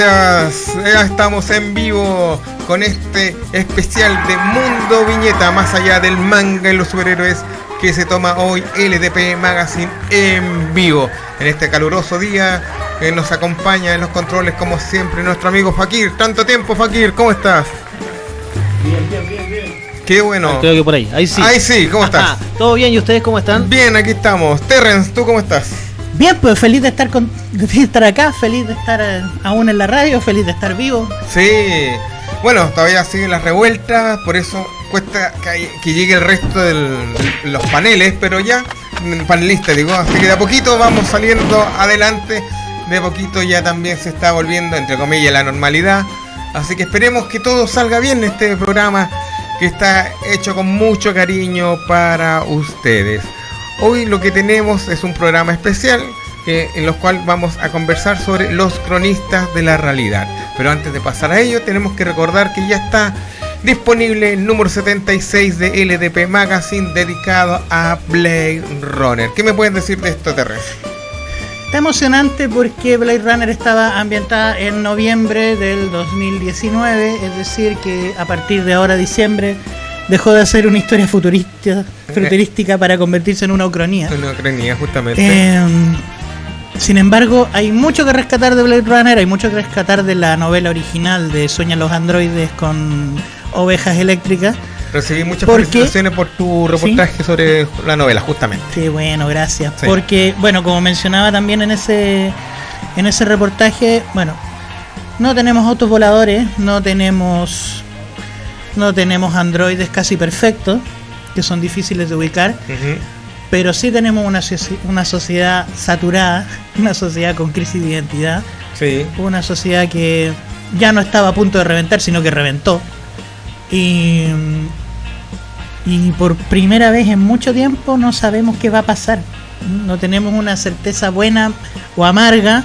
Gracias. Ya estamos en vivo con este especial de Mundo Viñeta, más allá del manga y los superhéroes que se toma hoy LDP Magazine en vivo. En este caluroso día que nos acompaña en los controles, como siempre, nuestro amigo Fakir. Tanto tiempo, Fakir, ¿cómo estás? Bien, bien, bien, bien. Qué bueno. Creo que por ahí, ahí sí. Ahí sí, ¿cómo estás? ¿Todo bien? ¿Y ustedes cómo están? Bien, aquí estamos. Terrence, ¿tú cómo estás? Bien, pues feliz de estar con, de estar acá, feliz de estar eh, aún en la radio, feliz de estar vivo. Sí. Bueno, todavía siguen las revueltas, por eso cuesta que, llegue el resto de los paneles, pero ya, mm, panelistas digo, así que de a poquito vamos saliendo adelante, de a poquito ya también se está volviendo, entre comillas, la normalidad, así que esperemos que todo salga bien en este programa que está hecho con mucho cariño para ustedes. Hoy lo que tenemos es un programa especial que, en los cual vamos a conversar sobre los cronistas de la realidad. Pero antes de pasar a ello, tenemos que recordar que ya está disponible el número 76 de LDP Magazine dedicado a Blade Runner. ¿Qué me pueden decir de esto, Terrence? Está emocionante porque Blade Runner estaba ambientada en noviembre del 2019, es decir, que a partir de ahora, diciembre, dejó de ser una historia futurista, futurística para convertirse en una ucronía. Una ucronía, justamente. Eh, sin embargo, hay mucho que rescatar de Blade Runner, hay mucho que rescatar de la novela original de Sueñan los androides con ovejas eléctricas. Recibí muchas ¿Por qué? felicitaciones por tu reportaje sobre la novela, justamente. Sí, bueno, gracias. Sí. Porque, bueno, como mencionaba también en ese, en ese reportaje, bueno, no tenemos autos voladores, no tenemos, no tenemos androides casi perfectos, que son difíciles de ubicar. Pero sí tenemos una, una sociedad saturada, una sociedad con crisis de identidad, Sí. una sociedad que ya no estaba a punto de reventar, sino que reventó. Y, y por primera vez en mucho tiempo no sabemos qué va a pasar. No tenemos una certeza buena o amarga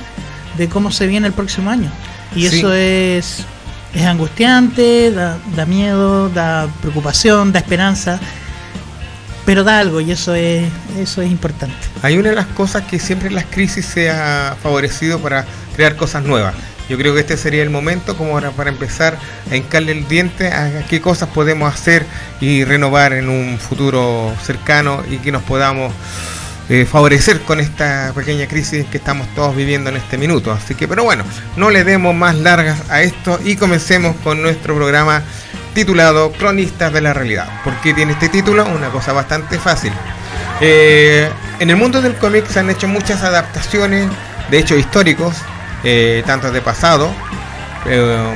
de cómo se viene el próximo año. Y Sí. eso es, es angustiante, da, da miedo, da preocupación, da esperanza. Pero da algo y eso es, eso es importante. Hay una de las cosas que siempre en las crisis se ha favorecido para crear cosas nuevas. Yo creo que este sería el momento como ahora para empezar a hincarle el diente a qué cosas podemos hacer y renovar en un futuro cercano y que nos podamos eh, favorecer con esta pequeña crisis que estamos todos viviendo en este minuto. Así que, pero bueno, no le demos más largas a esto y comencemos con nuestro programa titulado Cronistas de la Realidad. ¿Por qué tiene este título? Una cosa bastante fácil. Eh, en el mundo del cómic se han hecho muchas adaptaciones de hechos históricos, eh, tanto de pasado, eh,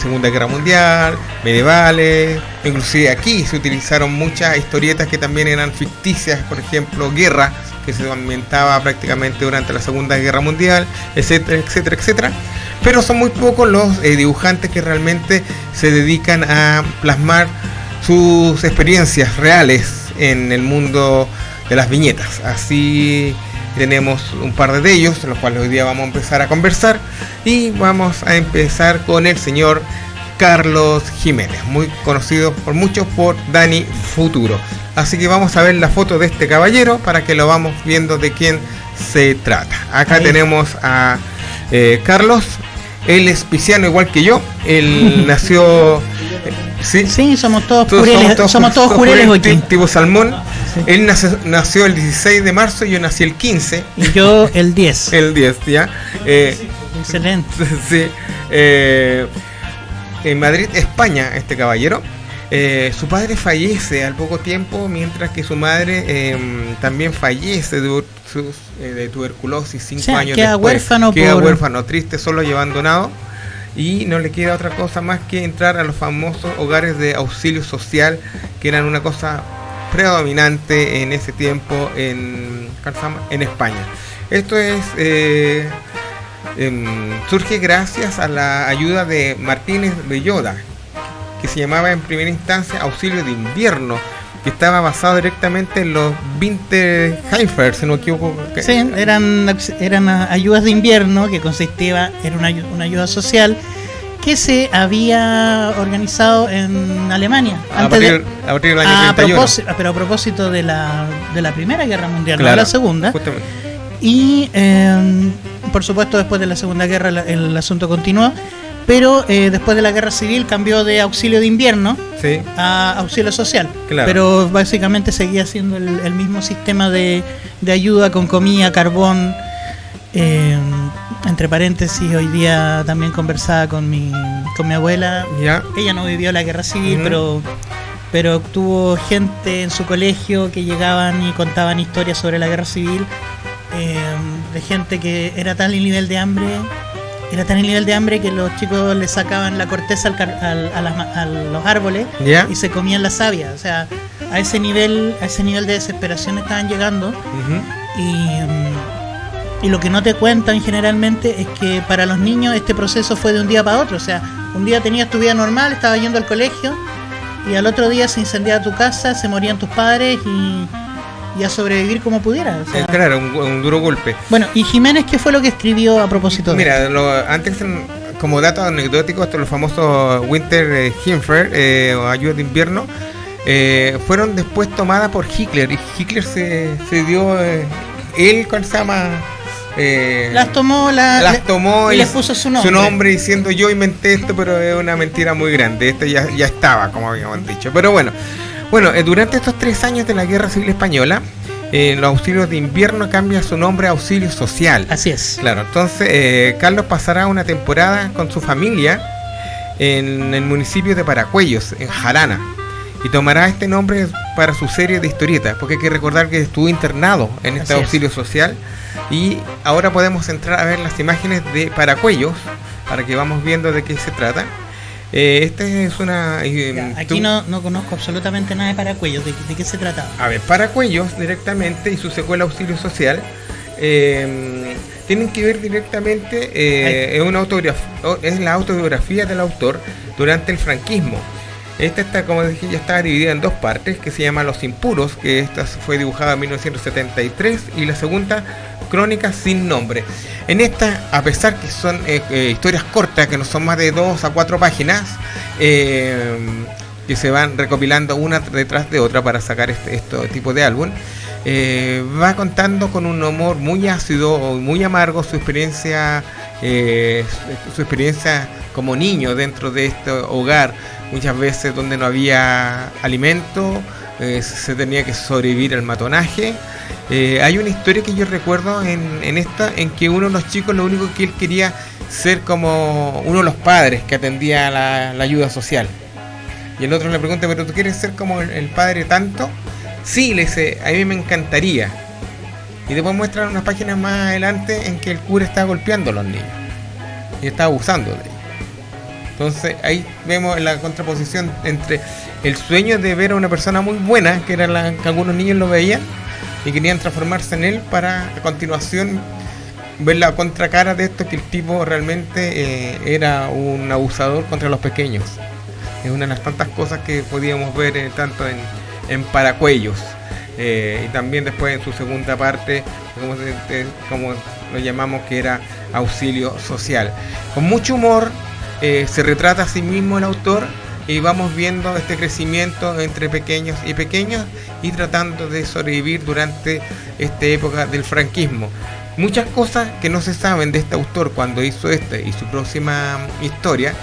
Segunda Guerra Mundial, medievales, inclusive aquí se utilizaron muchas historietas que también eran ficticias, por ejemplo, Guerra, que se ambientaba prácticamente durante la Segunda Guerra Mundial, etcétera, etcétera, etcétera. Pero son muy pocos los eh, dibujantes que realmente se dedican a plasmar sus experiencias reales en el mundo de las viñetas. Así tenemos un par de ellos, los cuales hoy día vamos a empezar a conversar. Y vamos a empezar con el señor Carlos Jiménez, muy conocido por muchos por Dani Futuro. Así que vamos a ver la foto de este caballero para que lo vamos viendo de quién se trata. Acá Ahí. tenemos a eh, Carlos. Él es pisciano igual que yo. Él nació... ¿sí? Sí, somos todos Todos jureles, somos todos, jureles jureles, tipo salmón. Él nace- nació el 16 de marzo y yo nací el 15, Y yo el 10. el 10, ¿ya? Eh, Excelente. sí, eh, en Madrid, España, este caballero. Eh, su padre fallece al poco tiempo, mientras que su madre eh, también fallece de, eh, de tuberculosis cinco O sea, años queda después. huérfano Queda por- huérfano, triste, solo y abandonado. Y no le queda otra cosa más que entrar a los famosos hogares de auxilio social, que eran una cosa predominante en ese tiempo en, en España. Esto es eh, em, surge gracias a la ayuda de Martínez Belloda, que se llamaba en primera instancia Auxilio de Invierno, que estaba basado directamente en los Winterheimer, si no me equivoco. Sí, eran, eran ayudas de invierno que consistía en una, una ayuda social que se había organizado en Alemania. a, antes de- partir, a partir del año a 31. propósito, pero a propósito de la, de la Primera Guerra Mundial, no Claro, de la Segunda. justamente. Y, eh, por supuesto después de la Segunda Guerra la- el, asunto continuó, pero eh, después de la Guerra Civil cambió de auxilio de invierno Sí. a auxilio social. Claro. Pero básicamente seguía siendo el, el mismo sistema de, de ayuda con comida, carbón. eh, entre paréntesis, hoy día también conversaba con mi, con mi abuela. Ya. Ella no vivió la guerra civil, pero, pero tuvo gente en su colegio que llegaban y contaban historias sobre la guerra civil. Eh, de gente que era tal el nivel de hambre era tan el nivel de hambre que los chicos le sacaban la corteza al al- a, las ma- a los árboles y se comían la savia. O sea, a ese nivel, a ese nivel de desesperación estaban llegando. Y, mm, y lo que no te cuentan generalmente es que para los niños este proceso fue de un día para otro. O sea, un día tenías tu vida normal, estabas yendo al colegio y al otro día se incendiaba tu casa, se morían tus padres y, y a sobrevivir como. O sea, Eh, claro, un, un duro golpe. Bueno, y Jiménez, ¿qué fue lo que escribió a propósito de Mira, lo- antes como dato anecdótico, estos los famosos Winter eh, Hinfer eh, o ayuda de invierno eh, fueron después tomadas por Hitler y Hitler se, se dio eh, él con se llama eh, Las tomó, la, las tomó y y les puso su nombre. diciendo yo inventé esto pero es una mentira muy grande esto ya, ya estaba como habíamos dicho pero bueno bueno eh, durante estos tres años de la guerra civil española eh, los auxilios de invierno cambia su nombre a auxilio social Así es. Claro, entonces eh, Carlos pasará una temporada con su familia en el municipio de Paracuellos, en Jarana, y tomará este nombre para su serie de historietas, porque hay que recordar que estuvo internado en este Así es. auxilio social y ahora podemos entrar a ver las imágenes de Paracuellos para que vamos viendo de qué se trata. Eh, esta es una... eh, Ya, tú- aquí no, no conozco absolutamente nada de Paracuellos. ¿De, de qué se trataba? a ver, Paracuellos directamente y su secuela Auxilio Social eh, tienen que ver directamente, eh, es, una es la autobiografía del autor durante el franquismo. Esta está, como dije, ya está dividida en dos partes, que se llama Los Impuros, que esta fue dibujada en 1973, y la segunda, Crónica sin nombre. En esta, a pesar que son eh, eh, historias cortas, que no son más de dos a cuatro páginas, eh, que se van recopilando una detrás de otra para sacar este, este tipo de álbum, va contando con un humor muy ácido, muy amargo, su experiencia, su experiencia como niño dentro de este hogar, muchas veces donde no había alimento, eh, se tenía que sobrevivir al matonaje. Eh, hay una historia que yo recuerdo en, en esta, en que uno de los chicos lo único que él quería ser como uno de los padres que atendía la, la ayuda social. Y el otro le pregunta, ¿pero tú quieres ser como el, padre tanto? Sí, le dice, a mí me encantaría. Y después muestran unas páginas más adelante en que el cura está golpeando a los niños. Y está abusando de ellos. Entonces ahí vemos la contraposición entre el sueño de ver a una persona muy buena, que era la que algunos niños lo veían, y querían transformarse en él para a continuación ver la contracara de esto que el tipo realmente eh, era un abusador contra los pequeños. Es una de las tantas cosas que podíamos ver eh, tanto en, en Paracuellos. eh, y también después en su segunda parte, como, lo llamamos, que era auxilio social. Con mucho humor eh, se retrata a sí mismo el autor y vamos viendo este crecimiento entre pequeños y pequeños y tratando de sobrevivir durante esta época del franquismo. Muchas cosas que no se saben de este autor cuando hizo esta y su próxima historia,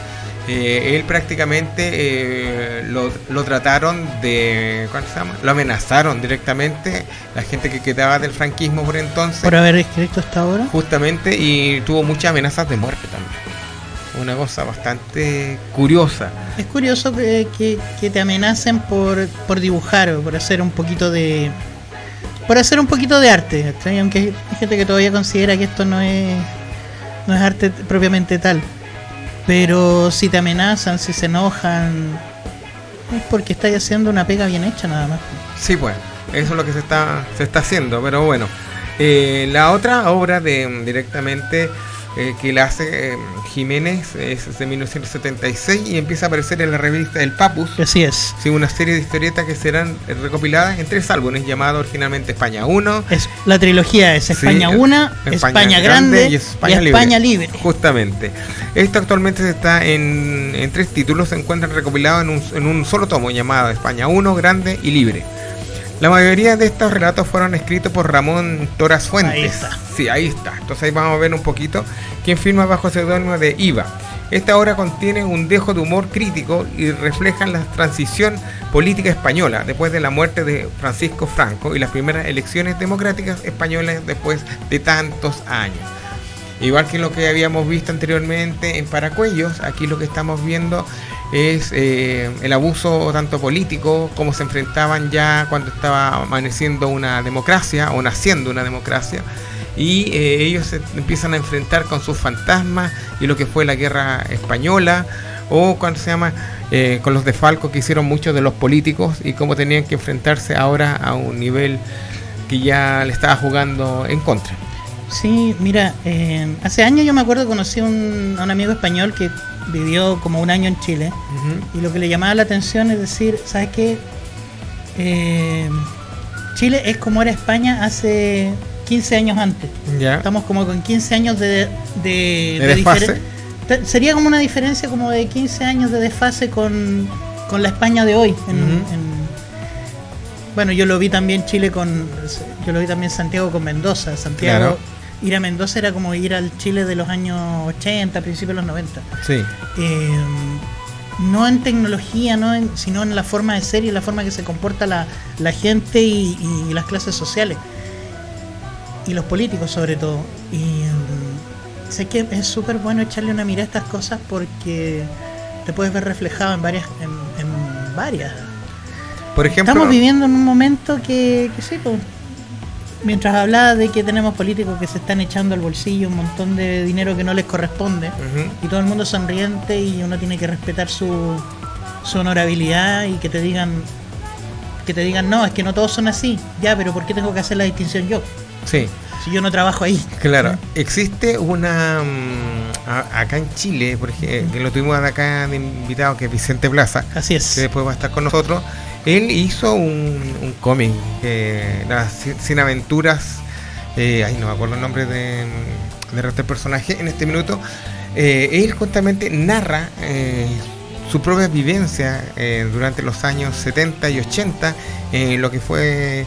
eh, él prácticamente eh, lo, lo trataron de. ¿Cuál se llama? Lo amenazaron directamente la gente que quedaba del franquismo por entonces, Por haber escrito esta obra. justamente, y tuvo muchas amenazas de muerte también. Una cosa bastante curiosa. Es curioso que, que- que te amenacen por, por dibujar o por hacer un poquito de. Por hacer un poquito de arte, aunque hay gente que todavía considera que esto no es, no es arte propiamente tal. Pero si te amenazan, si se enojan, es porque estáis haciendo una pega bien hecha nada más. Sí, pues, eso es lo que se está, se está haciendo, pero bueno. Eh, la otra obra de directamente eh, que la hace eh, Jiménez es de 1976 y empieza a aparecer en la revista El Papus. Así es. Sí, una serie de historietas que serán eh, recopiladas en tres álbumes llamados originalmente España 1, Es, la trilogía es España Sí, 1, España, Grande y España, Libre. Justamente. Esto actualmente está en, en tres títulos, se encuentran recopilados en un, en un solo tomo llamado España 1, Grande y Libre. La mayoría de estos relatos fueron escritos por Ramón Toras Fuentes. Ahí está. Sí, ahí está. Entonces ahí vamos a ver un poquito quién firma bajo seudónimo de IVA. Esta obra contiene un dejo de humor crítico y refleja la transición política española después de la muerte de Francisco Franco y las primeras elecciones democráticas españolas después de tantos años. Igual que lo que habíamos visto anteriormente en Paracuellos, aquí lo que estamos viendo es eh, el abuso tanto político como se enfrentaban ya cuando estaba amaneciendo una democracia o naciendo una democracia y eh, ellos se empiezan a enfrentar con sus fantasmas y lo que fue la guerra española o cuando se llama eh, con los defalcos que hicieron muchos de los políticos y cómo tenían que enfrentarse ahora a un nivel que ya le estaba jugando en contra. Sí, mira, eh, hace años yo me acuerdo conocí un, a un amigo español que vivió como un año en Chile y lo que le llamaba la atención es decir, ¿sabes qué? Eh, Chile es como era España hace 15 años antes. Ya. Estamos como con 15 años de, de, De de desfase. Sería como una diferencia como de 15 años de desfase con, con la España de hoy. en- Ujú. en- bueno, yo lo vi también Chile con. Yo lo vi también Santiago con Mendoza. Santiago. Claro. Ir a Mendoza era como ir al Chile de los años 80, principios de los 90. Sí, Eh, no en tecnología, no en- sino en la forma de ser y la forma que se comporta la, la gente y, y las clases sociales. Y los políticos sobre todo. Y mm, sé que es súper bueno echarle una mirada a estas cosas porque te puedes ver reflejado en varias, en, en varias. por ejemplo, Estamos viviendo en un momento que, que sí, pues, mientras hablaba de que tenemos políticos que se están echando al bolsillo un montón de dinero que no les corresponde y todo el mundo sonriente y uno tiene que respetar su, su honorabilidad y que te digan que te digan no, es que no todos son así, ya, pero ¿por qué tengo que hacer la distinción yo? sí, Si yo no trabajo ahí. claro. Existe una mm, acá en Chile, por ejemplo, que lo tuvimos acá de invitado que es Vicente Plaza, Así que es. después va a estar con nosotros. Él hizo un, un cómic, eh, las Sin- aventuras, eh, ay no me acuerdo el nombre de, de resto del personaje en este minuto. Eh, él justamente narra eh, su propia vivencia eh, durante los años 70 y 80, en lo que fue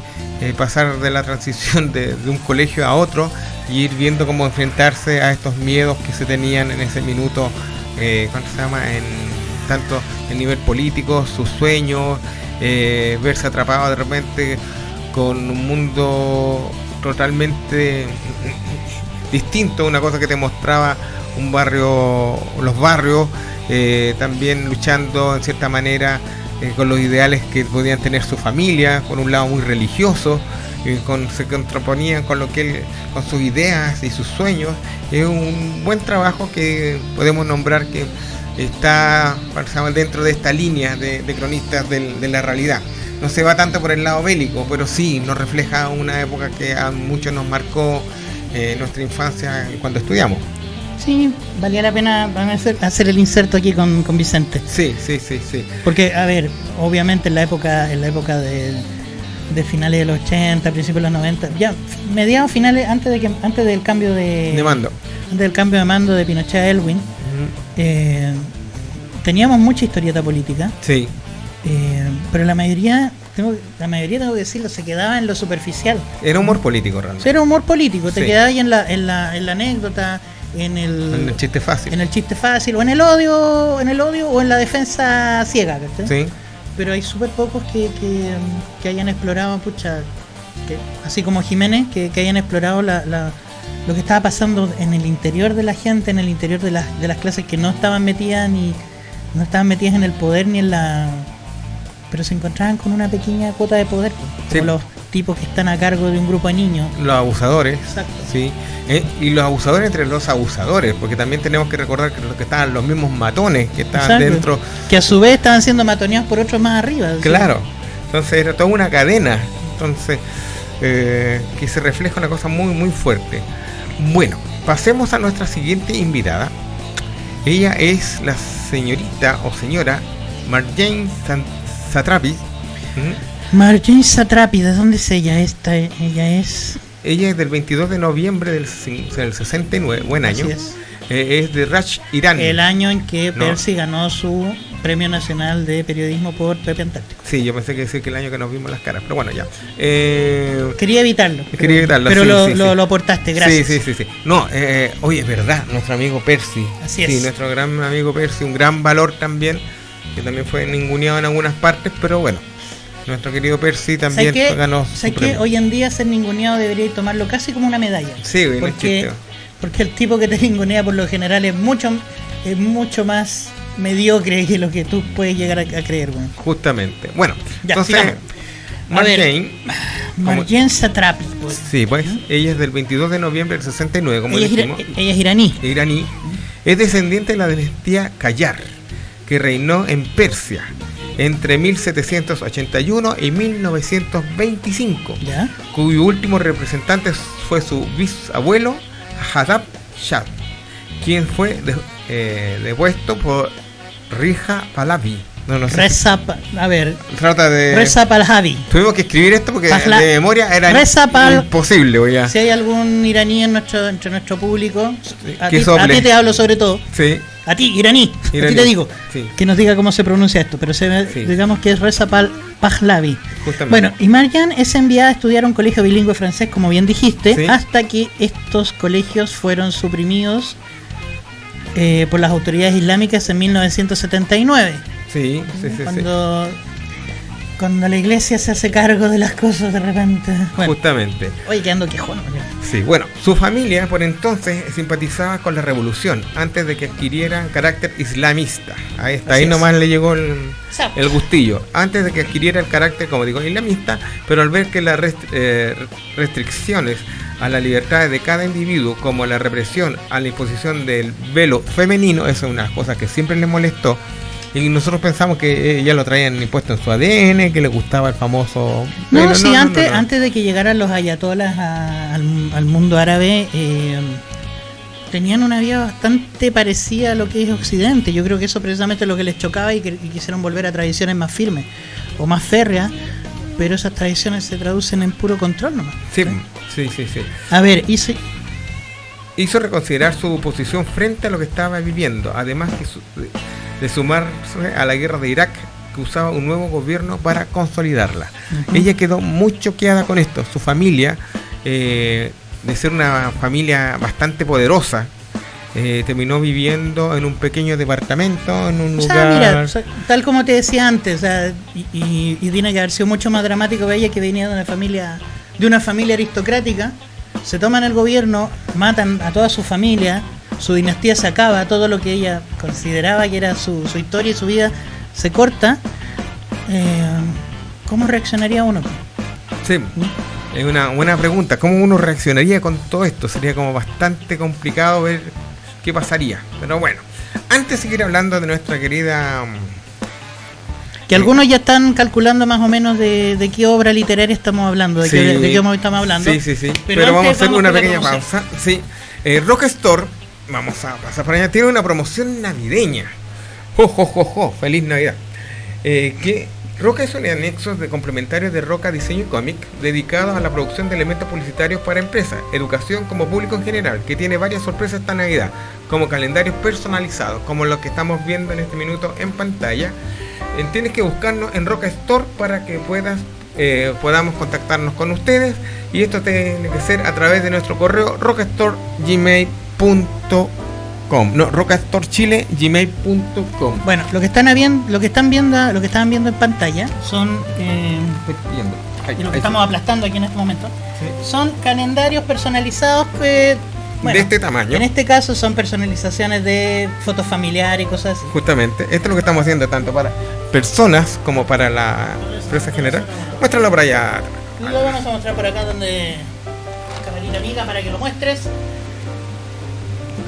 pasar de la transición de, un colegio a otro y ir viendo cómo enfrentarse a estos miedos que se tenían en ese minuto, ¿cuánto se llama? En tanto el nivel político, sus sueños, eh, verse atrapado de repente con un mundo totalmente distinto, una cosa que te mostraba un barrio, los barrios, eh, también luchando en cierta manera eh, con los ideales que podían tener su familia, con un lado muy religioso, eh, con, se contraponían con lo que él, con sus ideas y sus sueños. Es un buen trabajo que podemos nombrar que está dentro de esta línea de, de cronistas del- de la realidad. No se va tanto por el lado bélico, pero sí nos refleja una época que a muchos nos marcó eh, nuestra infancia cuando estudiamos. Sí, valía la pena hacer, el inserto aquí con, con Vicente. Sí, sí, sí, sí. Porque, a ver, obviamente en la época, en la época de, de finales de los 80, principios de los 90, ya mediados finales, antes de que antes del cambio de, De mando. antes del cambio de mando de Pinochet a Elwin. Eh, teníamos mucha historieta política, Sí, eh, pero la mayoría, tengo, la mayoría tengo que decirlo, se quedaba en lo superficial. era humor político realmente. era humor político, te Sí. quedabas ahí en la, en la, en la anécdota, en el, En el chiste fácil. en el chiste fácil, o en el odio, en el odio, o en la defensa ciega, ¿cachai? Sí, pero hay súper pocos que, que, que hayan explorado, pucha, que, así como Jiménez, que, que hayan explorado la, la- lo que estaba pasando en el interior de la gente, en el interior de, las de las clases que no estaban metidas ni no estaban metidas en el poder ni en la pero se encontraban con una pequeña cuota de poder, como Sí. los tipos que están a cargo de un grupo de niños. los abusadores. Exacto. Sí, eh, y los abusadores entre los abusadores, porque también tenemos que recordar que, los que estaban los mismos matones que estaban Exacto. dentro. Que a su vez estaban siendo matoneados por otros más arriba. Claro, entonces era toda una cadena, entonces eh, que se refleja una cosa muy muy fuerte. Bueno, pasemos a nuestra siguiente invitada. Ella es la señorita o señora Marjane Satrapi. Ujú. Marjane Satrapi, ¿de dónde es ella? Esta, ella es. Ella es del 22 de noviembre del, del 69, buen año. Así es. Eh, es de Raj Irani. El año en que No. Percy ganó su Premio Nacional de Periodismo por Pepe Antártico. Sí, yo pensé que decir que el año que nos vimos las caras, pero bueno, ya. Eh, Quería evitarlo. Quería pero- evitarlo, Pero sí, lo, sí, lo- sí. lo aportaste, gracias. Sí, sí, sí, sí. No, eh, oye, es verdad, nuestro amigo Percy. Así Sí, es. nuestro gran amigo Percy, un gran valor también, que también fue ninguneado en algunas partes, pero bueno, nuestro querido Percy también ¿Sabes ganó ¿Sabes qué? premio. Hoy en día ser ninguneado debería tomarlo casi como una medalla. Sí, es porque. Porque el tipo que te ningunea por lo general es mucho, es mucho más mediocre que lo que tú puedes llegar a, a creer, güey. Justamente. Bueno, Ya, entonces, sigamos. Marjane Satrapi. pues. sí, pues, ella es del 22 de noviembre del 69, como Ella es, dijimos. ella es iraní. iraní, es descendiente de la dinastía Kayar, que reinó en Persia entre 1781 y 1925, ¿Ya? cuyo último representante fue su bisabuelo Hadab Shah, quien fue de- eh, depuesto por Rija Pahlavi. No, no sé. Reza, a ver, Trata de. Reza Palhavi. Tuvimos que escribir esto porque Pahla- de memoria era Pal- imposible, oye. Si hay algún iraní en nuestro, entre nuestro público, a ti, a ti te hablo sobre todo. Sí, A ti, iraní, a Iraní, ti te digo, sí. que nos diga cómo se pronuncia esto, pero se, Sí. digamos que es Reza Pal Pahlavi. justamente. Bueno, y Marjan es enviada a estudiar a un colegio bilingüe francés, como bien dijiste, Sí. hasta que estos colegios fueron suprimidos eh, por las autoridades islámicas en 1979, sí, sí, sí, sí. Cuando, la iglesia se hace cargo de las cosas de repente. Bueno, Justamente. oye, quedando quejón. Sí, bueno, su familia por entonces simpatizaba con la revolución antes de que adquiriera carácter islamista. Ahí está, Así ahí es. nomás le llegó el, el gustillo. Antes de que adquiriera el carácter, como digo, islamista, pero al ver que las rest- eh, restricciones a la libertad de cada individuo, como la represión a la imposición del velo femenino, eso es una cosas que siempre le molestó. Y nosotros pensamos que ya lo traían impuesto en su ADN, que le gustaba el famoso... No, sí, no, antes, no, no. antes de que llegaran los ayatolas a- al, al mundo árabe, eh, tenían una vida bastante parecida a lo que es Occidente. Yo creo que eso precisamente es lo que les chocaba y, que, y quisieron volver a tradiciones más firmes o más férreas, pero esas tradiciones se traducen en puro control nomás. Sí, sí, sí, sí. A ver, si- hizo reconsiderar su posición frente a lo que estaba viviendo, además que su- de, sumarse a la guerra de Irak, que usaba un nuevo gobierno para consolidarla. Ella quedó muy choqueada con esto. Su familia, eh, de ser una familia bastante poderosa, eh, terminó viviendo en un pequeño departamento, en un o lugar... sea, mira, o sea, tal como te decía antes, o sea, y, y- y tiene que haber sido mucho más dramático para ella que venía de una familia, de una familia aristocrática, se toman el gobierno, matan a toda su familia, su dinastía se acaba, todo lo que ella consideraba que era su, su historia y su vida se corta. Eh, ¿Cómo reaccionaría uno? Sí, es una buena pregunta. ¿Cómo uno reaccionaría con todo esto? Sería como bastante complicado ver qué pasaría. Pero bueno, antes de seguir hablando de nuestra querida... mm, Que algunos ya están calculando más o menos de, de qué obra literaria estamos hablando, de, Sí. qué, de qué obra estamos hablando. Sí, sí, sí. Pero Pero, vamos a hacer vamos una pequeña pausa. Sí. Eh, Rock Store, vamos a pasar por allá, tiene una promoción navideña. Jo, jo, jo. Feliz Navidad. Eh, que Roca es un anexo de complementarios de Roca Diseño y Cómic dedicados a la producción de elementos publicitarios para empresas, educación como público en general, que tiene varias sorpresas esta Navidad, como calendarios personalizados, como los que estamos viendo en este minuto en pantalla. Eh, tienes que buscarnos en Roca Store para que puedas eh, podamos contactarnos con ustedes y esto tiene que ser a través de nuestro correo rockastoregmail.com no rockastorechile.gmail.com Bueno, lo que están viendo, lo que están viendo, lo que estaban viendo en pantalla son eh, y lo que sí. estamos aplastando aquí en este momento Sí. son calendarios personalizados que bueno, de este tamaño en este caso son personalizaciones de fotos familiares y cosas así. justamente esto es lo que estamos haciendo tanto para personas como para la empresa general muéstralo por allá lo vamos a mostrar por acá donde camarita amiga para que lo muestres.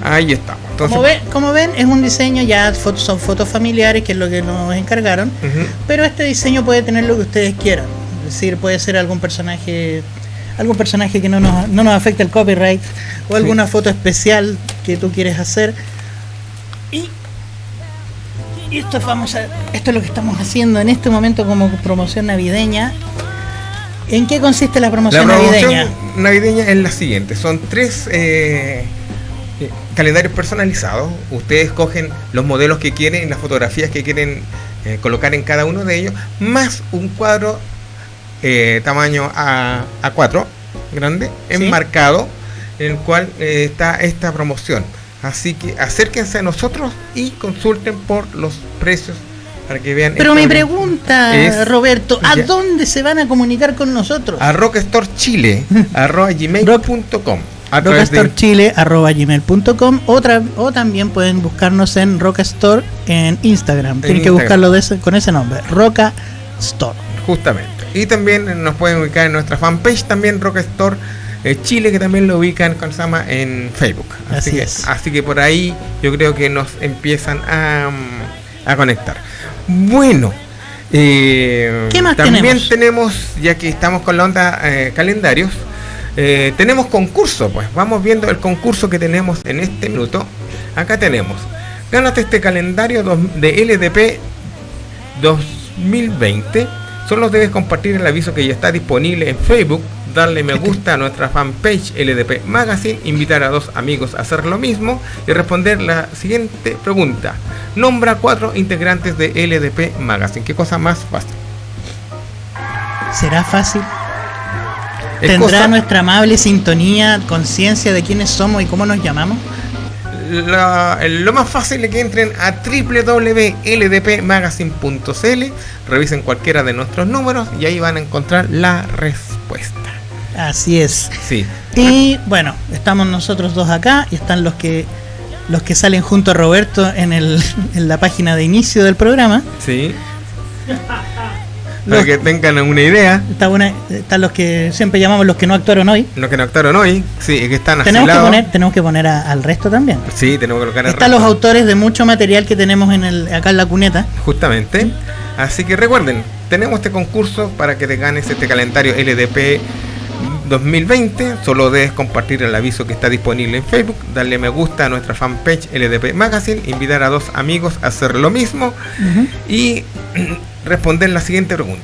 Ahí estamos entonces Como ven, como ven, es un diseño ya fotos son fotos familiares que es lo que nos encargaron. Pero este diseño puede tener lo que ustedes quieran. Es decir, puede ser algún personaje algún personaje que no nos, no nos afecte el copyright o alguna foto especial que tú quieres hacer. Y, y esto, vamos a, esto es lo que estamos haciendo en este momento como promoción navideña. ¿En qué consiste la La promoción, promoción navideña? navideña es la siguiente: son tres eh, calendarios personalizados. Ustedes cogen los modelos que quieren las fotografías que quieren eh, colocar en cada uno de ellos, más un cuadro eh, tamaño A, A4 grande, Sí. enmarcado, en el cual eh, está esta promoción. Así que acérquense a nosotros y consulten por los precios para que vean. Pero mi pregunta, es- Roberto, ¿a Ya. dónde se van a comunicar con nosotros? a Rockstore Chile, arroba gmail.com. A través de- rockastorechile.com o, también pueden buscarnos en Rockastore en Instagram. Tienen que buscarlo de ese- con ese nombre, Rockastore. Justamente. Y también nos pueden ubicar en nuestra fanpage, también Rockstore eh, Chile, que también lo ubican con Sama en Facebook. Así, Así que, es. así que por ahí yo creo que nos empiezan a, a conectar. Bueno. eh, ¿Qué más también tenemos? tenemos, ya que estamos con la onda eh, calendarios, eh, tenemos concurso, pues vamos viendo el concurso que tenemos en este minuto. Acá tenemos, gánate este calendario de LDP 2020. Solo debes compartir el aviso que ya está disponible en Facebook, darle me gusta a nuestra fanpage LDP Magazine, invitar a dos amigos a hacer lo mismo y responder la siguiente pregunta. Nombra cuatro integrantes de LDP Magazine. ¿Qué cosa más fácil? ¿Será fácil? Es ¿Tendrá cosa- nuestra amable sintonía, conciencia de quiénes somos y cómo nos llamamos? la- lo más fácil es que entren a www.ldpmagazine.cl, revisen cualquiera de nuestros números y ahí van a encontrar la respuesta. Así es. Sí, Y bueno, estamos nosotros dos acá y están los que los que salen junto a Roberto en, el, en la página de inicio del programa. sí. Los- Para que tengan una idea, Está buena- están los que siempre llamamos los que no actuaron hoy. los que no actuaron hoy, sí, que están Tenemos que poner, tenemos que poner a- al resto también. Sí, tenemos que colocar el Están los autores de mucho material que tenemos en el, acá en la cuneta. Justamente. Así que recuerden, tenemos este concurso para que te ganes este calendario LDP 2020. Solo debes compartir el aviso que está disponible en Facebook, darle me gusta a nuestra fanpage LDP Magazine, invitar a dos amigos a hacer lo mismo y responder la siguiente pregunta.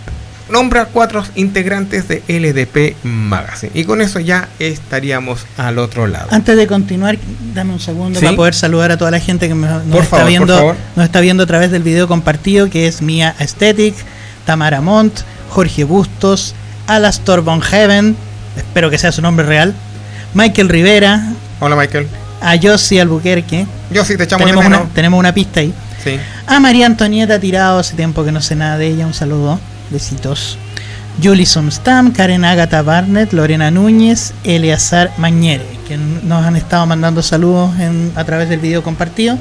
Nombra cuatro integrantes de LDP Magazine. Y con eso ya estaríamos al otro lado. Antes de continuar, dame un segundo Sí. para poder saludar a toda la gente que me- nos, Por está favor, por viendo, favor. nos está viendo a través del video compartido, que es Mia Aesthetic, Tamara Montt, Jorge Bustos, Alastor Von Heaven, espero que sea su nombre real, Michael Rivera, Hola Michael. a Josie Albuquerque, Yo sí te echamos tenemos de una, menos. tenemos una pista ahí, Sí. a María Antonieta Tirado, hace tiempo que no sé nada de ella, un saludo, besitos. Julie Sumstam, Karen Agatha Barnett, Lorena Núñez, Eleazar Mañere, que nos han estado mandando saludos en- a través del video compartido.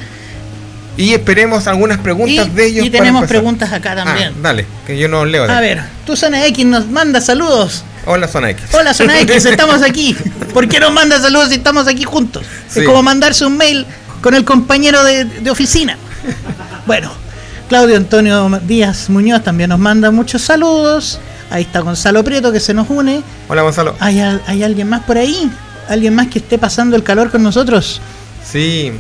Y esperemos algunas preguntas Y, de ellos. y tenemos preguntas acá también. Ah, dale, que yo no leo. a ver, tu Zona X nos manda saludos. Hola, Zona X. Hola Zona X, estamos aquí. ¿Por qué nos manda saludos si estamos aquí juntos? Sí. Es como mandarse un mail con el compañero de, de oficina. Bueno, Claudio Antonio Díaz Muñoz también nos manda muchos saludos. Ahí está Gonzalo Prieto que se nos une. Hola, Gonzalo. ¿Hay, al- hay alguien más por ahí? ¿Alguien más que esté pasando el calor con nosotros? Sí,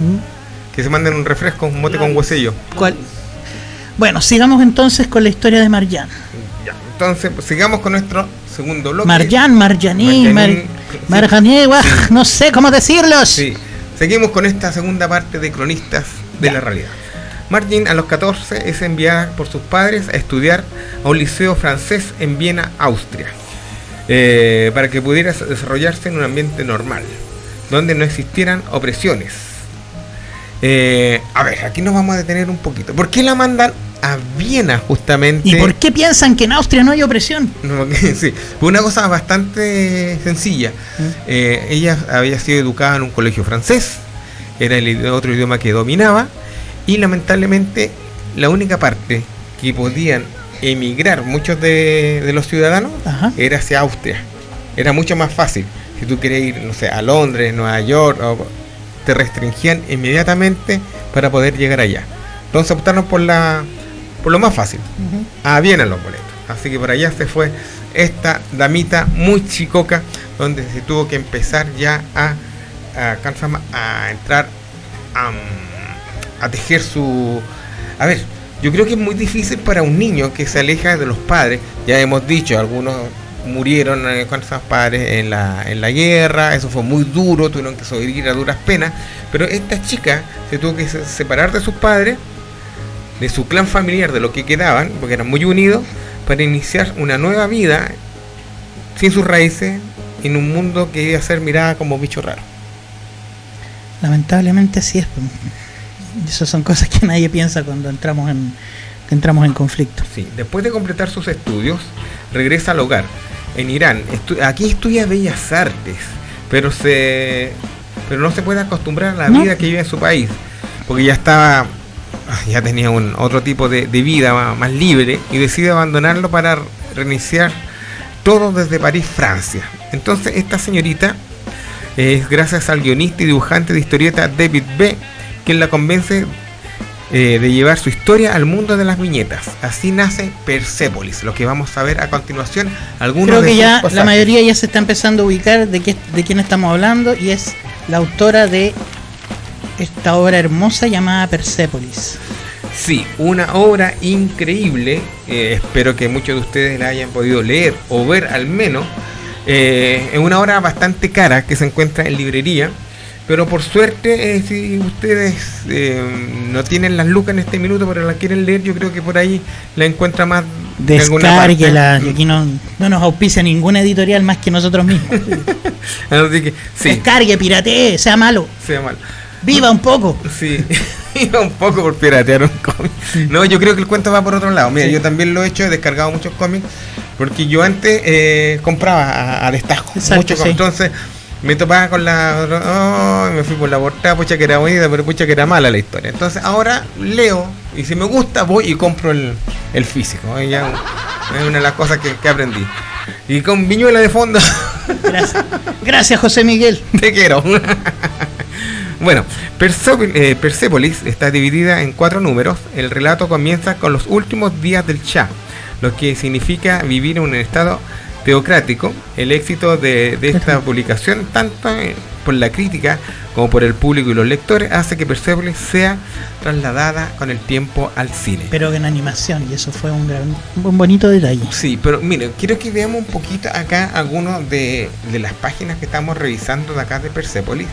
que se manden un refresco, un mote con huesillo. ¿Cuál? Bueno, sigamos entonces con la historia de Marjan. Ya, entonces, pues, sigamos con nuestro segundo bloque. Marjan, Marjaní, Mar, Marjaní, sí. Sí. no sé cómo decirlos. Sí, seguimos con esta segunda parte de Cronistas de Ya. la Realidad. Margin a los 14 es enviada por sus padres a estudiar a un liceo francés en Viena, Austria, eh, para que pudiera desarrollarse en un ambiente normal, donde no existieran opresiones. Eh, a ver, aquí nos vamos a detener un poquito. ¿Por qué la mandan a Viena justamente? ¿Y por qué piensan que en Austria no hay opresión? No, sí, fue una cosa bastante sencilla. Eh, ella había sido educada en un colegio francés, era el otro idioma que dominaba, y lamentablemente la única parte que podían emigrar muchos de, de los ciudadanos Ajá. era hacia Austria. Era mucho más fácil. Si tú querías ir, no sé, a Londres, Nueva York, o- te restringían inmediatamente para poder llegar allá. Entonces optaron por la por lo más fácil a Viena los boletos. Así que por allá se fue esta damita muy chicoca, donde se tuvo que empezar ya a, a, a entrar a, a tejer su... A ver, yo creo que es muy difícil para un niño que se aleja de los padres, ya hemos dicho algunos murieron eh, con sus padres en la, en la guerra, eso fue muy duro, tuvieron que sobrevivir a duras penas, pero esta chica se tuvo que separar de sus padres, de su clan familiar, de lo que quedaban, porque eran muy unidos, para iniciar una nueva vida sin sus raíces en un mundo que iba a ser mirada como bicho raro. Lamentablemente así es. Esas son cosas que nadie piensa cuando entramos en, entramos en conflicto. Sí, después de completar sus estudios, regresa al hogar en Irán. aquí estudia Bellas Artes, pero se pero no se puede acostumbrar a la vida que vive en su país, porque ya estaba ah, ya tenía un otro tipo de, vida más, libre y decide abandonarlo para reiniciar todo desde París, Francia. Entonces esta señorita es gracias al guionista y dibujante de historieta David B. quien la convence eh, de llevar su historia al mundo de las viñetas. Así nace Persepolis, lo que vamos a ver a continuación. Algunos Creo que ya la mayoría ya se está empezando a ubicar de, qué, de quién estamos hablando y es la autora de esta obra hermosa llamada Persepolis. Sí, una obra increíble. Eh, espero que muchos de ustedes la hayan podido leer o ver al menos. Eh, es una obra bastante cara que se encuentra en librería pero por suerte, eh, si ustedes eh, no tienen las lucas en este minuto, pero la quieren leer, yo creo que por ahí la encuentra más. Descárguela, y aquí no, no nos auspicia ninguna editorial más que nosotros mismos. Así que, sí. Descargue, piratee, sea malo. Sea malo. Viva un poco. Sí, viva un poco por piratear un cómic. No, yo creo que el cuento va por otro lado. Mira, yo también lo he hecho, he descargado muchos cómics, porque yo antes eh, compraba a, destajo. muchos Entonces me topaba con la. Oh, me fui por la portada, pucha que era bonita, pero pucha que era mala la historia. Entonces ahora leo y si me gusta voy y compro el, físico. es una de las cosas que, aprendí. Y con viñuela de fondo. Gracias. Gracias, José Miguel. Te quiero. Bueno, eh, Persepolis está dividida en cuatro números. El relato comienza con los últimos días del Shah, lo que significa vivir en un estado teocrático, el éxito de, esta publicación, tanto por la crítica como por el público y los lectores, hace que Persepolis sea trasladada con el tiempo al cine. Pero en animación, y eso fue un, gran, un bonito detalle. Sí, pero miren, quiero que veamos un poquito acá algunos de, de las páginas que estamos revisando de acá de Persepolis.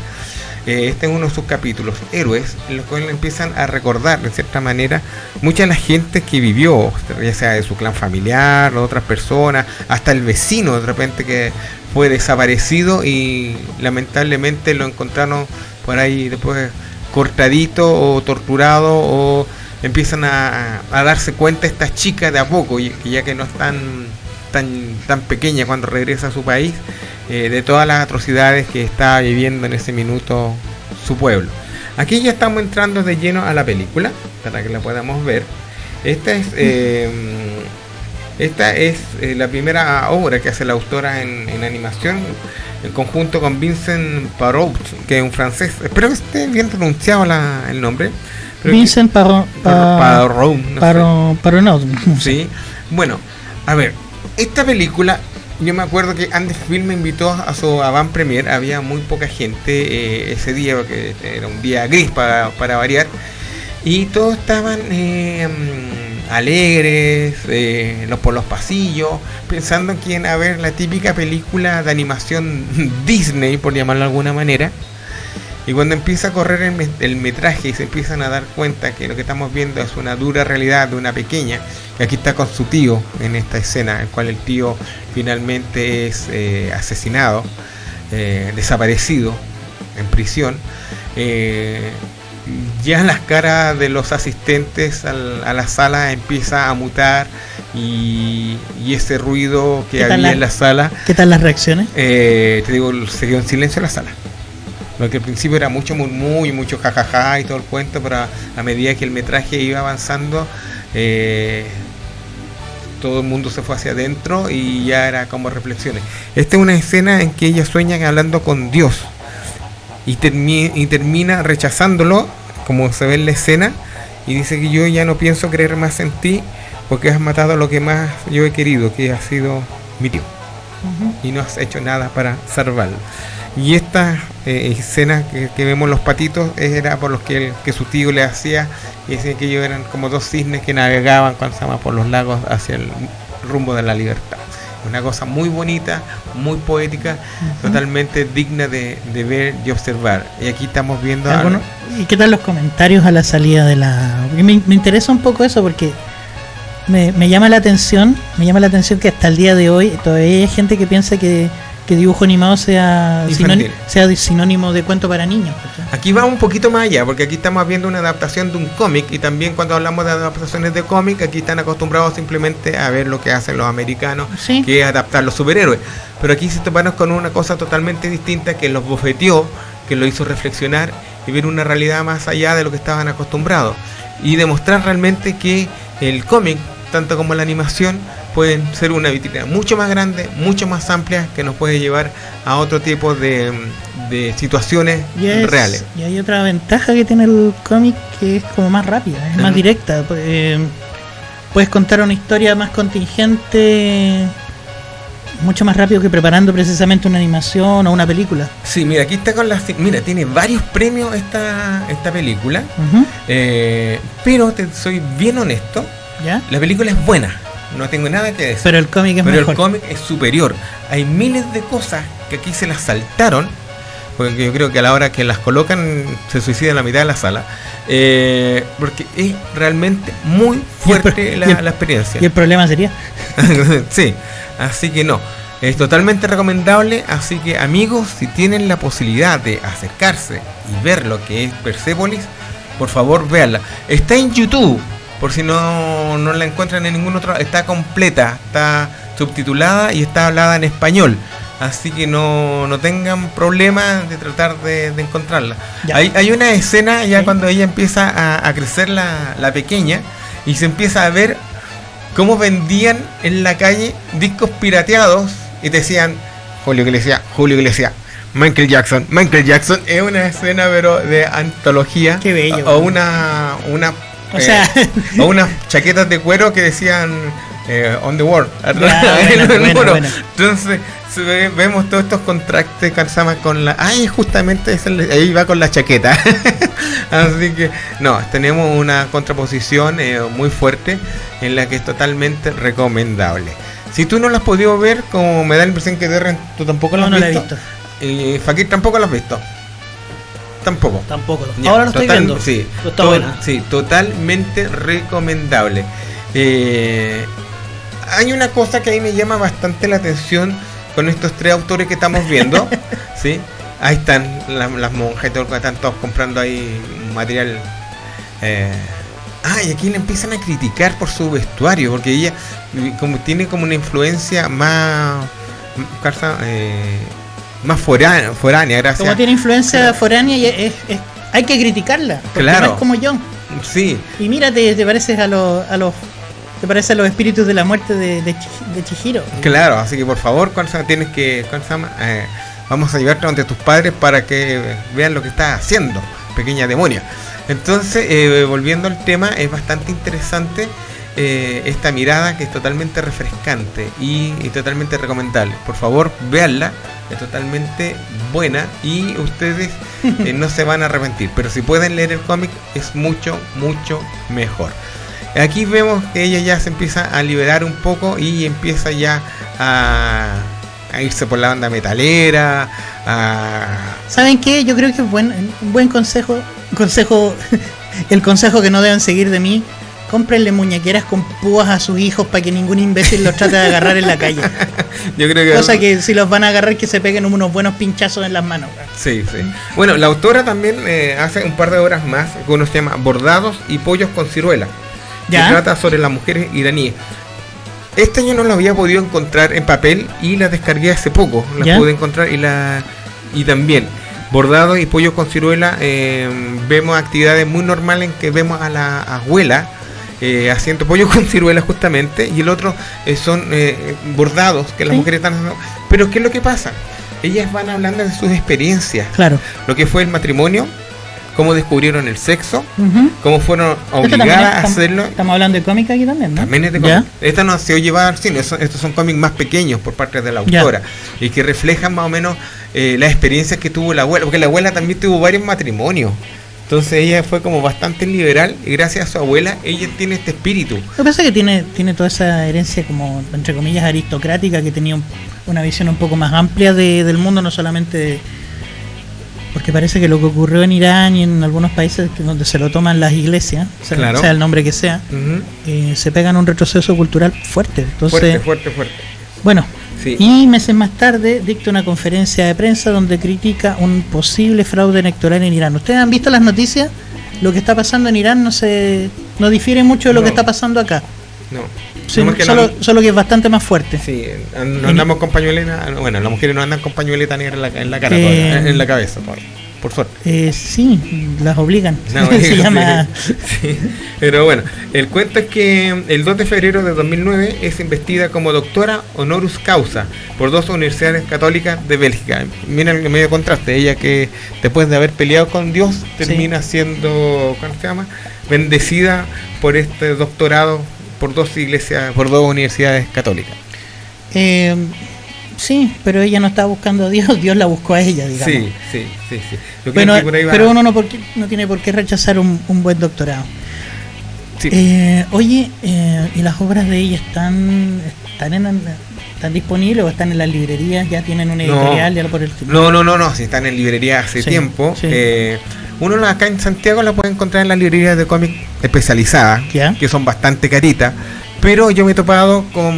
Eh, este es uno de sus capítulos, Héroes, en los cuales empiezan a recordar de cierta manera mucha de la gente que vivió, ya sea de su clan familiar, otras personas, hasta el vecino de repente que fue desaparecido y lamentablemente lo encontraron por ahí después cortadito o torturado o empiezan a, darse cuenta estas chicas de a poco, y, ya que no están tan, tan pequeña cuando regresa a su país, eh, de todas las atrocidades que está viviendo en ese minuto su pueblo. Aquí ya estamos entrando de lleno a la película, para que la podamos ver. Esta es, eh, esta es eh, la primera obra que hace la autora en, animación, en conjunto con Vincent Parot, que es un francés. Espero que esté bien pronunciado el nombre. Vincent Parot. Parot. Parot. Sí. Bueno, a ver, esta película yo me acuerdo que Andes Film me invitó a su avant premier, había muy poca gente eh, ese día, porque era un día gris para, variar, y todos estaban eh, mm, alegres eh, los, por los pasillos, pensando que iban a ver la típica película de animación Disney, por llamarlo de alguna manera. Y cuando empieza a correr el, el, metraje y se empiezan a dar cuenta que lo que estamos viendo es una dura realidad de una pequeña, que aquí está con su tío en esta escena, en cual el tío finalmente es eh, asesinado, eh, desaparecido en prisión, eh, ya las caras de los asistentes a la sala empieza a mutar y, ese ruido que había en la sala. ¿Qué tal las reacciones? te digo, se dio en silencio en la sala. Lo que al principio era mucho murmullo, mucho jajaja y todo el cuento, pero a, medida que el metraje iba avanzando, eh, todo el mundo se fue hacia adentro y ya era como reflexiones. Esta es una escena en que ella sueña hablando con Dios y, y termina rechazándolo, como se ve en la escena, y dice que yo ya no pienso creer más en ti porque has matado lo que más yo he querido, que ha sido mi tío. Y no has hecho nada para salvarlo. Y esta eh, escena que, vemos los patitos era por los que, que su tío le hacía, y decían que ellos eran como dos cisnes que navegaban cuando se por los lagos hacia el rumbo de la libertad. una cosa muy bonita, muy poética, totalmente digna de, de ver y observar. Y aquí estamos viendo... a- Algunos- ¿Y qué tal los comentarios a la salida de la.? Me, me interesa un poco eso porque me, me llama la atención, me llama la atención que hasta el día de hoy todavía hay gente que piensa que, que dibujo animado sea sinónimo, sea de- sinónimo de cuento para niños. Aquí va un poquito más allá, porque aquí estamos viendo una adaptación de un cómic y también cuando hablamos de adaptaciones de cómic, aquí están acostumbrados simplemente a ver lo que hacen los americanos, Sí. que es adaptar los superhéroes. Pero aquí se toparon con una cosa totalmente distinta que los bofeteó, que lo hizo reflexionar y ver una realidad más allá de lo que estaban acostumbrados. Y demostrar realmente que el cómic, tanto como la animación, pueden ser una vitrina mucho más grande, mucho más amplia, que nos puede llevar a otro tipo de, de situaciones reales. y hay otra ventaja que tiene el cómic que es como más rápida, es más directa. eh, puedes contar una historia más contingente mucho más rápido que preparando precisamente una animación o una película. Sí, mira, aquí está con las... Mira, tiene varios premios esta, esta película, eh, pero te soy bien honesto, ¿Ya? la película es buena, no tengo nada que decir. Pero el cómic es Pero el cómic es superior. Hay miles de cosas que aquí se las saltaron, porque yo creo que a la hora que las colocan se suicida la mitad de la sala, eh, porque es realmente muy fuerte el- la experiencia. Y el problema sería. sí, así que no. Es totalmente recomendable, así que amigos, si tienen la posibilidad de acercarse y ver lo que es Persepolis, por favor véanla. Está en YouTube, por si no, no la encuentran en ningún otro, está completa, está subtitulada y está hablada en español. Así que no, no tengan problema de tratar de, de encontrarla. Hay, hay una escena ya Sí. cuando ella empieza a, a crecer la, la pequeña y se empieza a ver cómo vendían en la calle discos pirateados y decían Julio Iglesias, Julio Iglesias, Michael Jackson, Michael Jackson. Es una escena pero de antología. Qué bello. O una una O eh, sea, o unas chaquetas de cuero que decían eh, On the World. Entonces vemos todos estos contrastes Kansama con la. Ay, justamente es el- ahí va con la chaqueta. Así que no, tenemos una contraposición eh, muy fuerte en la que es totalmente recomendable. Si tú no la has podido ver, como me da la impresión que Derren, tú tampoco la no, has no la he visto. Y Fakir tampoco la has visto. Tampoco. Tampoco. Ya, Ahora lo estoy total- viendo. Sí, Pero está to- buena. sí, totalmente recomendable. Eh, hay una cosa que ahí me llama bastante la atención con estos tres autores que estamos viendo. ¿sí? Ahí están las, las monjas y todo, que están todos comprando ahí material. eh, Ah, y aquí le empiezan a criticar por su vestuario, porque ella como tiene como una influencia más, eh, más foránea, foránea gracias. Como tiene influencia Claro. foránea, y es, es- hay que criticarla. Porque Claro. no es como yo. Sí, Y mírate, te pareces a los. A los te pareces a los espíritus de la muerte de, de, Chi- de Chihiro. Claro, así que por favor, Kansama, tienes que, eh, vamos a llevarte ante tus padres para que vean lo que estás haciendo, pequeña demonia. Entonces, eh, volviendo al tema, es bastante interesante eh, esta mirada que es totalmente refrescante y, totalmente recomendable. Por favor, véanla, es totalmente buena y ustedes eh, no se van a arrepentir. Pero si pueden leer el cómic, es mucho, mucho mejor. Aquí vemos que ella ya se empieza a liberar un poco y empieza ya a, irse por la banda metalera, a... ¿Saben qué? Yo creo que es buen, buen consejo. Consejo. el consejo que no deben seguir de mí. Cómprenle muñequeras con púas a sus hijos para que ningún imbécil los trate de agarrar en la calle. Yo creo que... Cosa que si los van a agarrar, que se peguen unos buenos pinchazos en las manos. Sí, sí. Bueno, la autora también eh, hace un par de horas más que uno se llama Bordados y Pollos con Ciruela. Que ¿Ya? trata sobre las mujeres iraníes. Este año no la había podido encontrar en papel y la descargué hace poco. La ¿Ya? pude encontrar y la y también bordados y pollos con ciruela eh, vemos actividades muy normales en que vemos a la abuela eh, haciendo pollo con ciruela justamente y el otro eh, son eh, bordados que las Sí. mujeres están haciendo. Pero ¿qué es lo que pasa? Ellas van hablando de sus experiencias, Claro. lo que fue el matrimonio, cómo descubrieron el sexo, cómo fueron obligadas a hacerlo Estamos hablando de cómica aquí también, ¿no? también es de cómic. Esta no se oye llevar al cine, estos son cómics más pequeños por parte de la autora y que reflejan más o menos eh, las experiencias que tuvo la abuela, porque la abuela también tuvo varios matrimonios. Entonces ella fue como bastante liberal y gracias a su abuela ella tiene este espíritu. Lo que pasa es que tiene, tiene toda esa herencia como, entre comillas, aristocrática, que tenía un- una visión un poco más amplia de- del mundo, no solamente de- porque parece que lo que ocurrió en Irán y en algunos países donde se lo toman las iglesias, sea, Claro. sea el nombre que sea, Ujú. eh, se pegan un retroceso cultural fuerte. Entonces, Fuerte, fuerte, fuerte. bueno, Sí. y meses más tarde dicta una conferencia de prensa donde critica un posible fraude electoral en Irán. ¿Ustedes han visto las noticias? Lo que está pasando en Irán no se no difiere mucho de lo No. que está pasando acá. No. Sí, No, más que solo, no- solo que es bastante más fuerte. Sí, no andamos con pañueleta. Bueno, las mujeres no andan con pañueleta negra en la, en la cara, todavía, Eh, en la cabeza, todavía, por suerte. Eh, sí, las obligan. No, se llama sí. Pero bueno, el cuento es que el 2 de febrero de 2009 es investida como doctora honoris causa por dos universidades católicas de Bélgica. Mira el medio contraste, ella que después de haber peleado con Dios termina siendo, ¿cómo se llama? Bendecida por este doctorado por dos iglesias, por dos universidades católicas. Eh, sí, pero ella no estaba buscando a Dios, Dios la buscó a ella, digamos. Sí, sí, sí, sí. Yo creo Bueno, que por ahí va- pero uno no, por qué- no tiene por qué rechazar un, un buen doctorado. sí. Eh, oye, eh, ¿y las obras de ella están, están, en, están disponibles o están en las librerías? ¿Ya tienen una No. editorial? Ya por el? No, no, no, no, si están en librería hace Sí, tiempo. sí. eh, uno acá en Santiago la puede encontrar en las librerías de cómic especializadas, que son bastante caritas. Pero yo me he topado con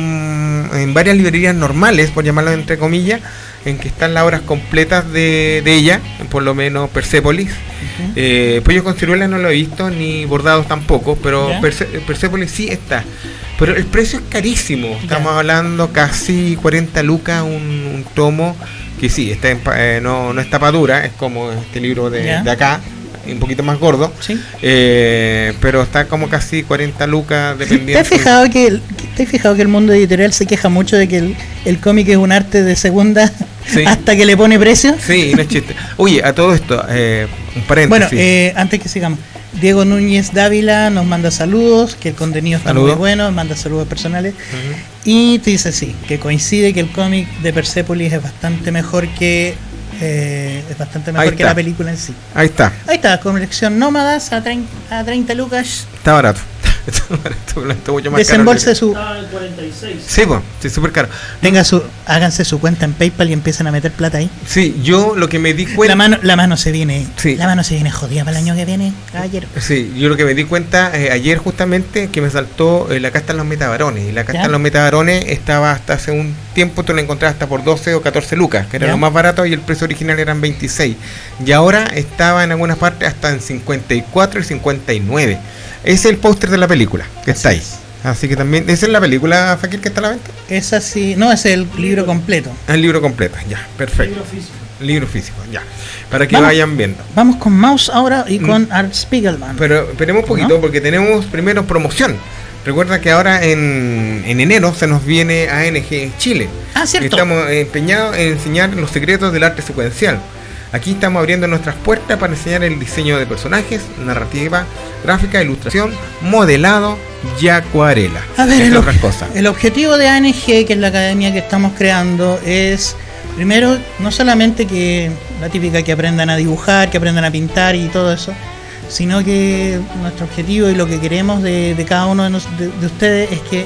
en varias librerías normales, por llamarlo entre comillas, en que están las obras completas de, de ella, por lo menos Persepolis. Ujú. Eh, Pollo con ciruela no lo he visto, ni bordados tampoco, pero. Perse- Persepolis sí está. Pero el precio es carísimo. Estamos hablando casi 40 lucas un, un tomo que sí, está en eh, no, no es tapadura, es como este libro de acá, un poquito más gordo. ¿Sí? Eh, pero está como casi 40 lucas ¿Te dependiendo. has, fijado que el, ¿Te has fijado que el mundo editorial se queja mucho de que el, el cómic es un arte de segunda Sí. hasta que le pone precio? Sí, no es chiste. Oye, a todo esto, eh, un Bueno, paréntesis. eh, antes que sigamos, Diego Núñez Dávila nos manda saludos, que el contenido está Saludos. muy bueno, manda saludos personales. Y te dice sí, que coincide que el cómic de Persepolis es bastante mejor que eh, es bastante mejor que la película en sí. Ahí está, Ahí está, colección Nómadas a 30, a 30 lucas. está barato. Está barato, está mucho más caro Desembolse que- su. Estaba en 46. Sí, pues, sí, súper caro. Tenga su, háganse su cuenta en PayPal y empiecen a meter plata ahí. Sí, yo lo que me di cuenta. La mano, la mano se viene, Sí. la mano se viene jodida para el año que viene, caballero. Sí, yo lo que me di cuenta eh, ayer justamente que me saltó eh, la casta en los metabarones. Y la casta ¿Ya? en los metabarones estaba hasta hace un tiempo, tú la encontrabas hasta por 12 o 14 lucas, que era ¿Ya? lo más barato y el precio original eran 26. Y ahora estaba en algunas partes hasta en 54 y 59. Ese es el póster de la película, que está Así ahí. es. Así que también, ¿esa es la película, Fakir, que está a la venta? Es así, no, es el libro completo. El libro completo, ya, perfecto. Libro físico. Libro físico, ya. Para que Vamos. vayan viendo. Vamos con Mouse ahora y Mm. con Art Spiegelman. Pero esperemos un poquito ¿No? porque tenemos primero promoción. Recuerda que ahora en, en enero se nos viene ANG Chile. ah, cierto. Estamos empeñados en enseñar los secretos del arte secuencial. Aquí estamos abriendo nuestras puertas para enseñar el diseño de personajes, narrativa, gráfica, ilustración, modelado y acuarela. A ver, el, otras cosas. el objetivo de ANG, que es la academia que estamos creando, es primero no solamente que la típica que aprendan a dibujar, que aprendan a pintar y todo eso, sino que nuestro objetivo y lo que queremos de, de cada uno de, nos- de- de ustedes es que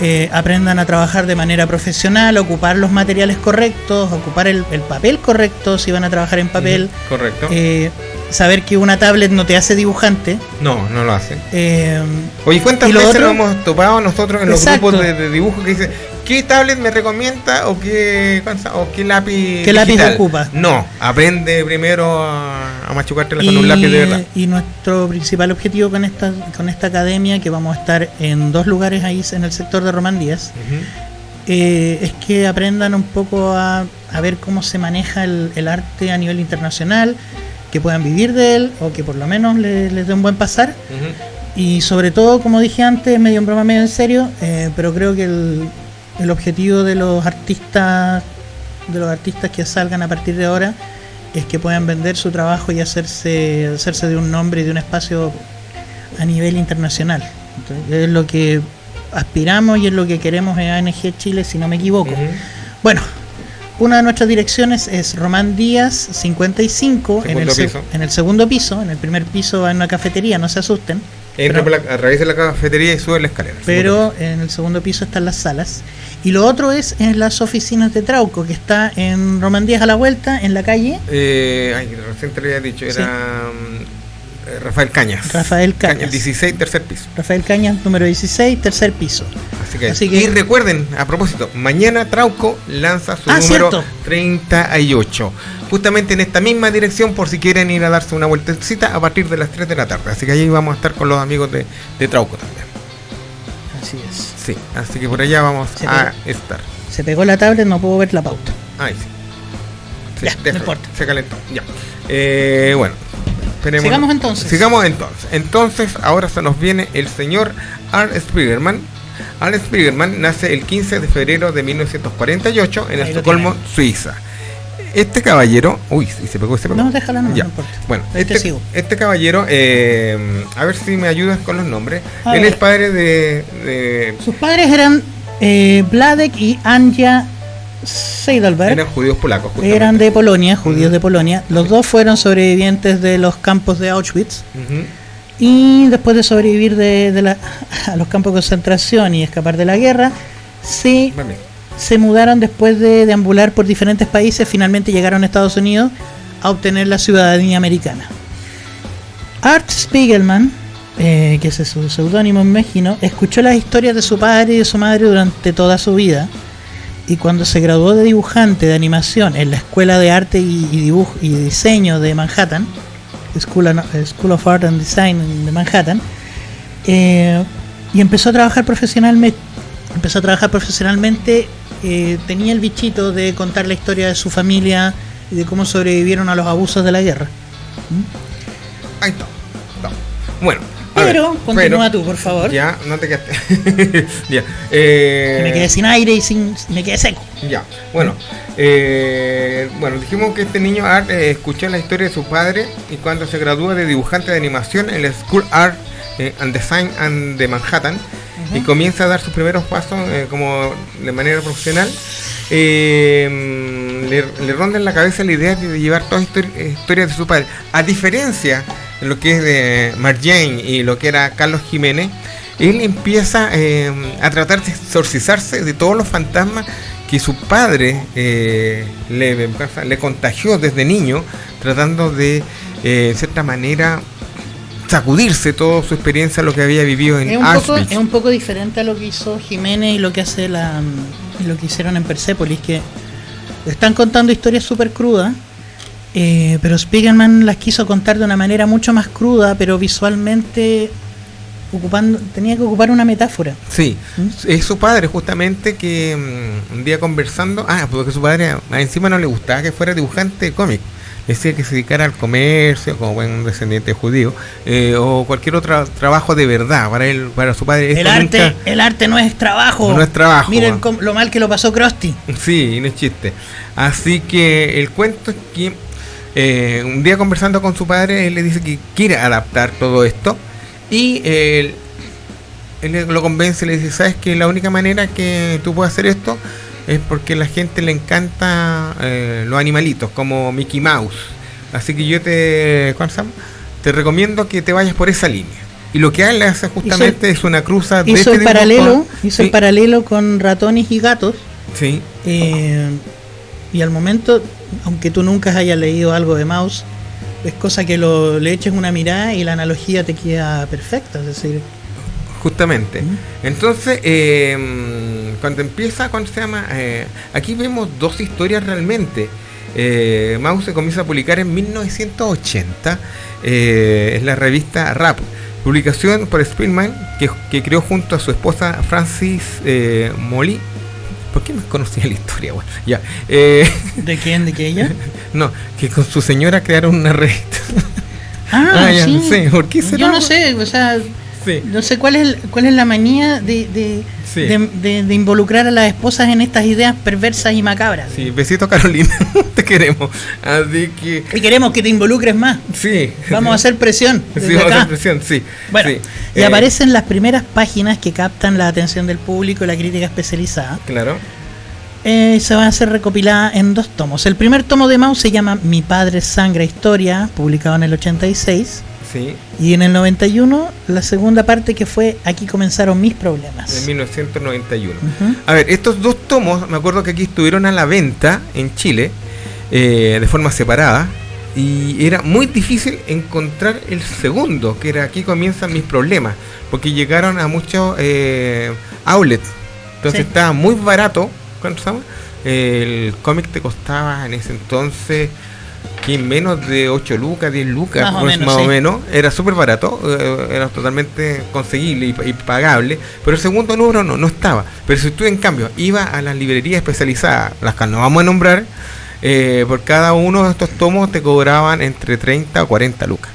eh, aprendan a trabajar de manera profesional, ocupar los materiales correctos, ocupar el, el papel correcto si van a trabajar en papel, Correcto. eh, saber que una tablet no te hace dibujante. no, no lo hacen. eh, Oye, ¿cuántas ¿Y lo veces otro? nos hemos topado nosotros en los Exacto. grupos de, de dibujo que dicen qué tablet me recomienda o qué, o qué lápiz ¿Qué lápiz digital?" ocupa? No, aprende primero a, a machucártela y, con un lápiz de verdad. y nuestro principal objetivo con esta, con esta academia, que vamos a estar en dos lugares ahí en el sector de Román Díaz, eh, es que aprendan un poco a, a ver cómo se maneja el, el arte a nivel internacional, que puedan vivir de él o que por lo menos le- les dé un buen pasar. Y sobre todo, como dije antes, medio en broma, medio en serio, eh, pero creo que el, el objetivo de los artistas, de los artistas que salgan a partir de ahora, es que puedan vender su trabajo y hacerse, hacerse de un nombre y de un espacio a nivel internacional. Entonces, es lo que aspiramos y es lo que queremos en ANG Chile, si no me equivoco. Bueno, una de nuestras direcciones es Román Díaz 55 en el, Segundo se- piso. en el segundo piso. En el primer piso hay una cafetería, no se asusten. A través de la cafetería y sube la escalera. Pero en el segundo piso están las salas. Y lo otro es en las oficinas de Trauco, que está en Román Díaz a la vuelta, en la calle Eh, ay, recién te lo había dicho, era Sí. mm, eh, Rafael Cañas. Rafael Cañas. 16, tercer piso. Rafael Cañas, número 16, tercer piso. Así que, Así que- y recuerden, a propósito, mañana Trauco lanza su Ah, número cierto. 38. Justamente en esta misma dirección, por si quieren ir a darse una vueltecita a partir de las 3 de la tarde. Así que ahí vamos a estar con los amigos de, de Trauco también. Así es. Sí, así que por allá vamos a estar. Se pegó la tablet, no puedo ver la pauta. Ahí sí. Sí, Ya, no importa. Se calentó. Ya. Eh, bueno. esperemos- Sigamos entonces. Sigamos entonces. Entonces, ahora se nos viene el señor Art Spiegelman. Art Spiegelman nace el 15 de febrero de 1948 en Ahí Estocolmo. Suiza. Este caballero. Uy, se pegó, se pegó. No, déjala no, Ya. no importa. Bueno, Ahí te este, sigo. este caballero, eh, a ver si me ayudas con los nombres. A Él ver. es padre de, de- Sus padres eran eh, Vladek y Anja Seidelberg. eran judíos polacos. justamente. Eran de Polonia, judíos de Polonia. Los dos fueron sobrevivientes de los campos de Auschwitz. Y después de sobrevivir de, de la- a los campos de concentración y escapar de la guerra, se, Vale. Se mudaron después de deambular por diferentes países. Finalmente llegaron a Estados Unidos a obtener la ciudadanía americana. Art Spiegelman, eh, que es su seudónimo en México, escuchó las historias de su padre y de su madre durante toda su vida. Y cuando se graduó de dibujante de animación en la Escuela de Arte y, Dibujo y Diseño de Manhattan, School, of- School of Art and Design de Manhattan, eh, y empezó a trabajar profesionalmente, empezó a trabajar profesionalmente, eh, tenía el bichito de contar la historia de su familia y de cómo sobrevivieron a los abusos de la guerra. Ahí está. Bueno. Pero, continúa tú, por favor. Ya, no te quedaste. ya. eh, me quedé sin aire y sin, me quedé seco. Ya, bueno, eh, bueno, dijimos que este niño Art escuchó la historia de su padre y cuando se gradúa de dibujante de animación en la School Art and Design and de Manhattan y comienza a dar sus primeros pasos eh, como de manera profesional, eh, le, le ronda en la cabeza la idea de llevar todas las histori- eh, historias de su padre. A diferencia de lo que es de Marjane y lo que era Carlos Jiménez, él empieza eh, a tratar de exorcizarse de todos los fantasmas que su padre eh, le, le contagió desde niño, tratando de, eh, en cierta manera, sacudirse toda su experiencia, lo que había vivido en Es un, poco, es un poco diferente a lo que hizo Jiménez y lo que hace la lo que hicieron en Persepolis, que están contando historias súper crudas, eh, pero Spiegelman las quiso contar de una manera mucho más cruda, pero visualmente ocupando tenía que ocupar una metáfora. Sí, ¿Mm? es su padre justamente que mm, un día conversando, ah, porque su padre ah, encima no le gustaba que fuera dibujante de cómic, decía que se dedicara al comercio como buen descendiente judío eh, o cualquier otro trabajo de verdad para él, para su padre. El arte, nunca- el arte no es trabajo. No es trabajo, Miren ah. lo mal que lo pasó Krusty. Sí, no es chiste. Así que el cuento es que eh, un día conversando con su padre, él le dice que quiere adaptar todo esto y eh, él, él lo convence, le dice, ¿sabes que la única manera que tú puedes hacer esto es porque a la gente le encanta eh, los animalitos, como Mickey Mouse. Así que yo te, ¿cuál se llama? te recomiendo que te vayas por esa línea. Y lo que él hace justamente es una cruza de Hizo este el paralelo, con- hizo sí, el paralelo con ratones y gatos. sí, Eh, y al momento, aunque tú nunca hayas leído algo de Mouse, es cosa que lo, le eches una mirada y la analogía te queda perfecta. Es decir, Justamente. Mm. Entonces, eh, cuando empieza, ¿cuándo se llama? Eh, aquí vemos dos historias realmente. Eh, Mouse se comienza a publicar en 1980. eh, es la revista Rap. Publicación por Spielman, que, que creó junto a su esposa Francis eh, Molly. ¿Por qué me conocía la historia? Bueno, ya. Eh, ¿de quién? ¿De qué ella? no, que con su señora crearon una revista. Ah, Ah, ya, sí. sí, ¿por qué será? Yo no sé, o sea, Sí. no sé cuál es, el- cuál es la manía de, de, Sí. de- de- de involucrar a las esposas en estas ideas perversas y macabras. Sí, besito Carolina, te queremos. Así que, Y queremos que te involucres más. sí. Vamos a hacer presión. Sí, vamos a hacer presión, sí. Bueno, sí. y Eh, aparecen las primeras páginas que captan la atención del público y la crítica especializada. Claro. eh, se va a ser recopilada en dos tomos. El primer tomo de Maus se llama Mi Padre Sangre Historia, publicado en el 86. Sí, Y en el 91, la segunda parte que fue Aquí comenzaron mis problemas. en 1991. Ujú. A ver, estos dos tomos, me acuerdo que aquí estuvieron a la venta en Chile, eh, de forma separada, y era muy difícil encontrar el segundo, que era Aquí comienzan mis problemas, porque llegaron a muchos eh, outlets, entonces Sí. estaba muy barato, ¿cuánto llama? El cómic te costaba en ese entonces que menos de 8 lucas, 10 lucas, Más o menos, más sí. o menos, era súper barato, eh, era totalmente conseguible y, y pagable, pero el segundo número no, no estaba. Pero si tú en cambio ibas a las librerías especializadas, las que no vamos a nombrar, eh, por cada uno de estos tomos te cobraban entre 30 o 40 lucas.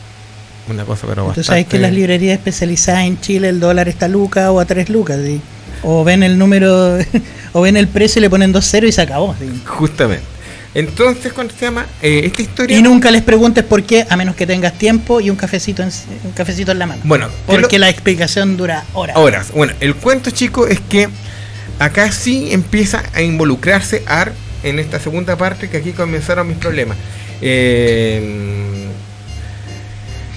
Una cosa pero Tú bastante... sabes que en las librerías especializadas en Chile el dólar está a lucas o a 3 lucas. ¿sí? O ven el número, o ven el precio y le ponen dos ceros y se acabó. ¿sí? Justamente. Entonces, ¿cuándo se llama? Eh, esta historia... Y nunca les preguntes por qué, a menos que tengas tiempo y un cafecito en, un cafecito en la mano. Bueno, ¿qué es lo- Porque la explicación dura horas. horas. Bueno, el cuento, chico, es que acá sí empieza a involucrarse Ar en esta segunda parte que aquí comenzaron mis problemas. Eh,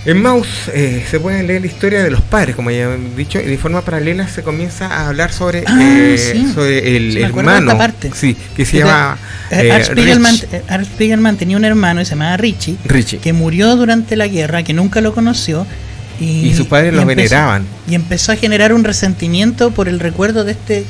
en Mouse eh, se puede leer la historia de los padres, como ya he dicho, y de forma paralela se comienza a hablar sobre, Ah, eh, sí. sobre el Sí, hermano. parte. Sí, que se Que llama Eh, eh, Art, Spiegelman, Rich- eh, Art Spiegelman tenía un hermano y se llamaba Richie, Richie. que murió durante la guerra, que nunca lo conoció. Y, Y sus padres lo veneraban. Y empezó a generar un resentimiento por el recuerdo de este,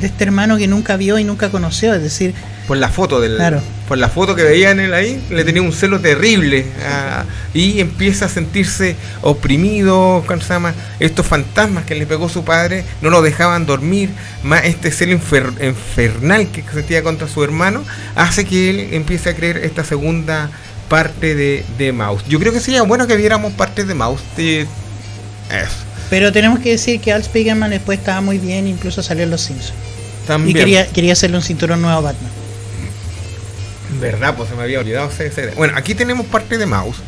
de este hermano que nunca vio y nunca conoció. Es decir, por la foto del Claro. por la foto que veían él ahí le tenía un celo terrible ah, y empieza a sentirse oprimido ¿cómo se llama? estos fantasmas que le pegó su padre no lo dejaban dormir más este celo infer- infernal que sentía contra su hermano hace que él empiece a creer esta segunda parte de, de Mouse yo creo que sería bueno que viéramos partes de Mouse de eso pero tenemos que decir que Art Spiegelman después estaba muy bien, incluso salió en Los Simpsons. también Y quería, quería hacerle un cinturón nuevo a Batman. ¿Verdad? Pues se me había olvidado. Bueno, aquí tenemos parte de Mouse.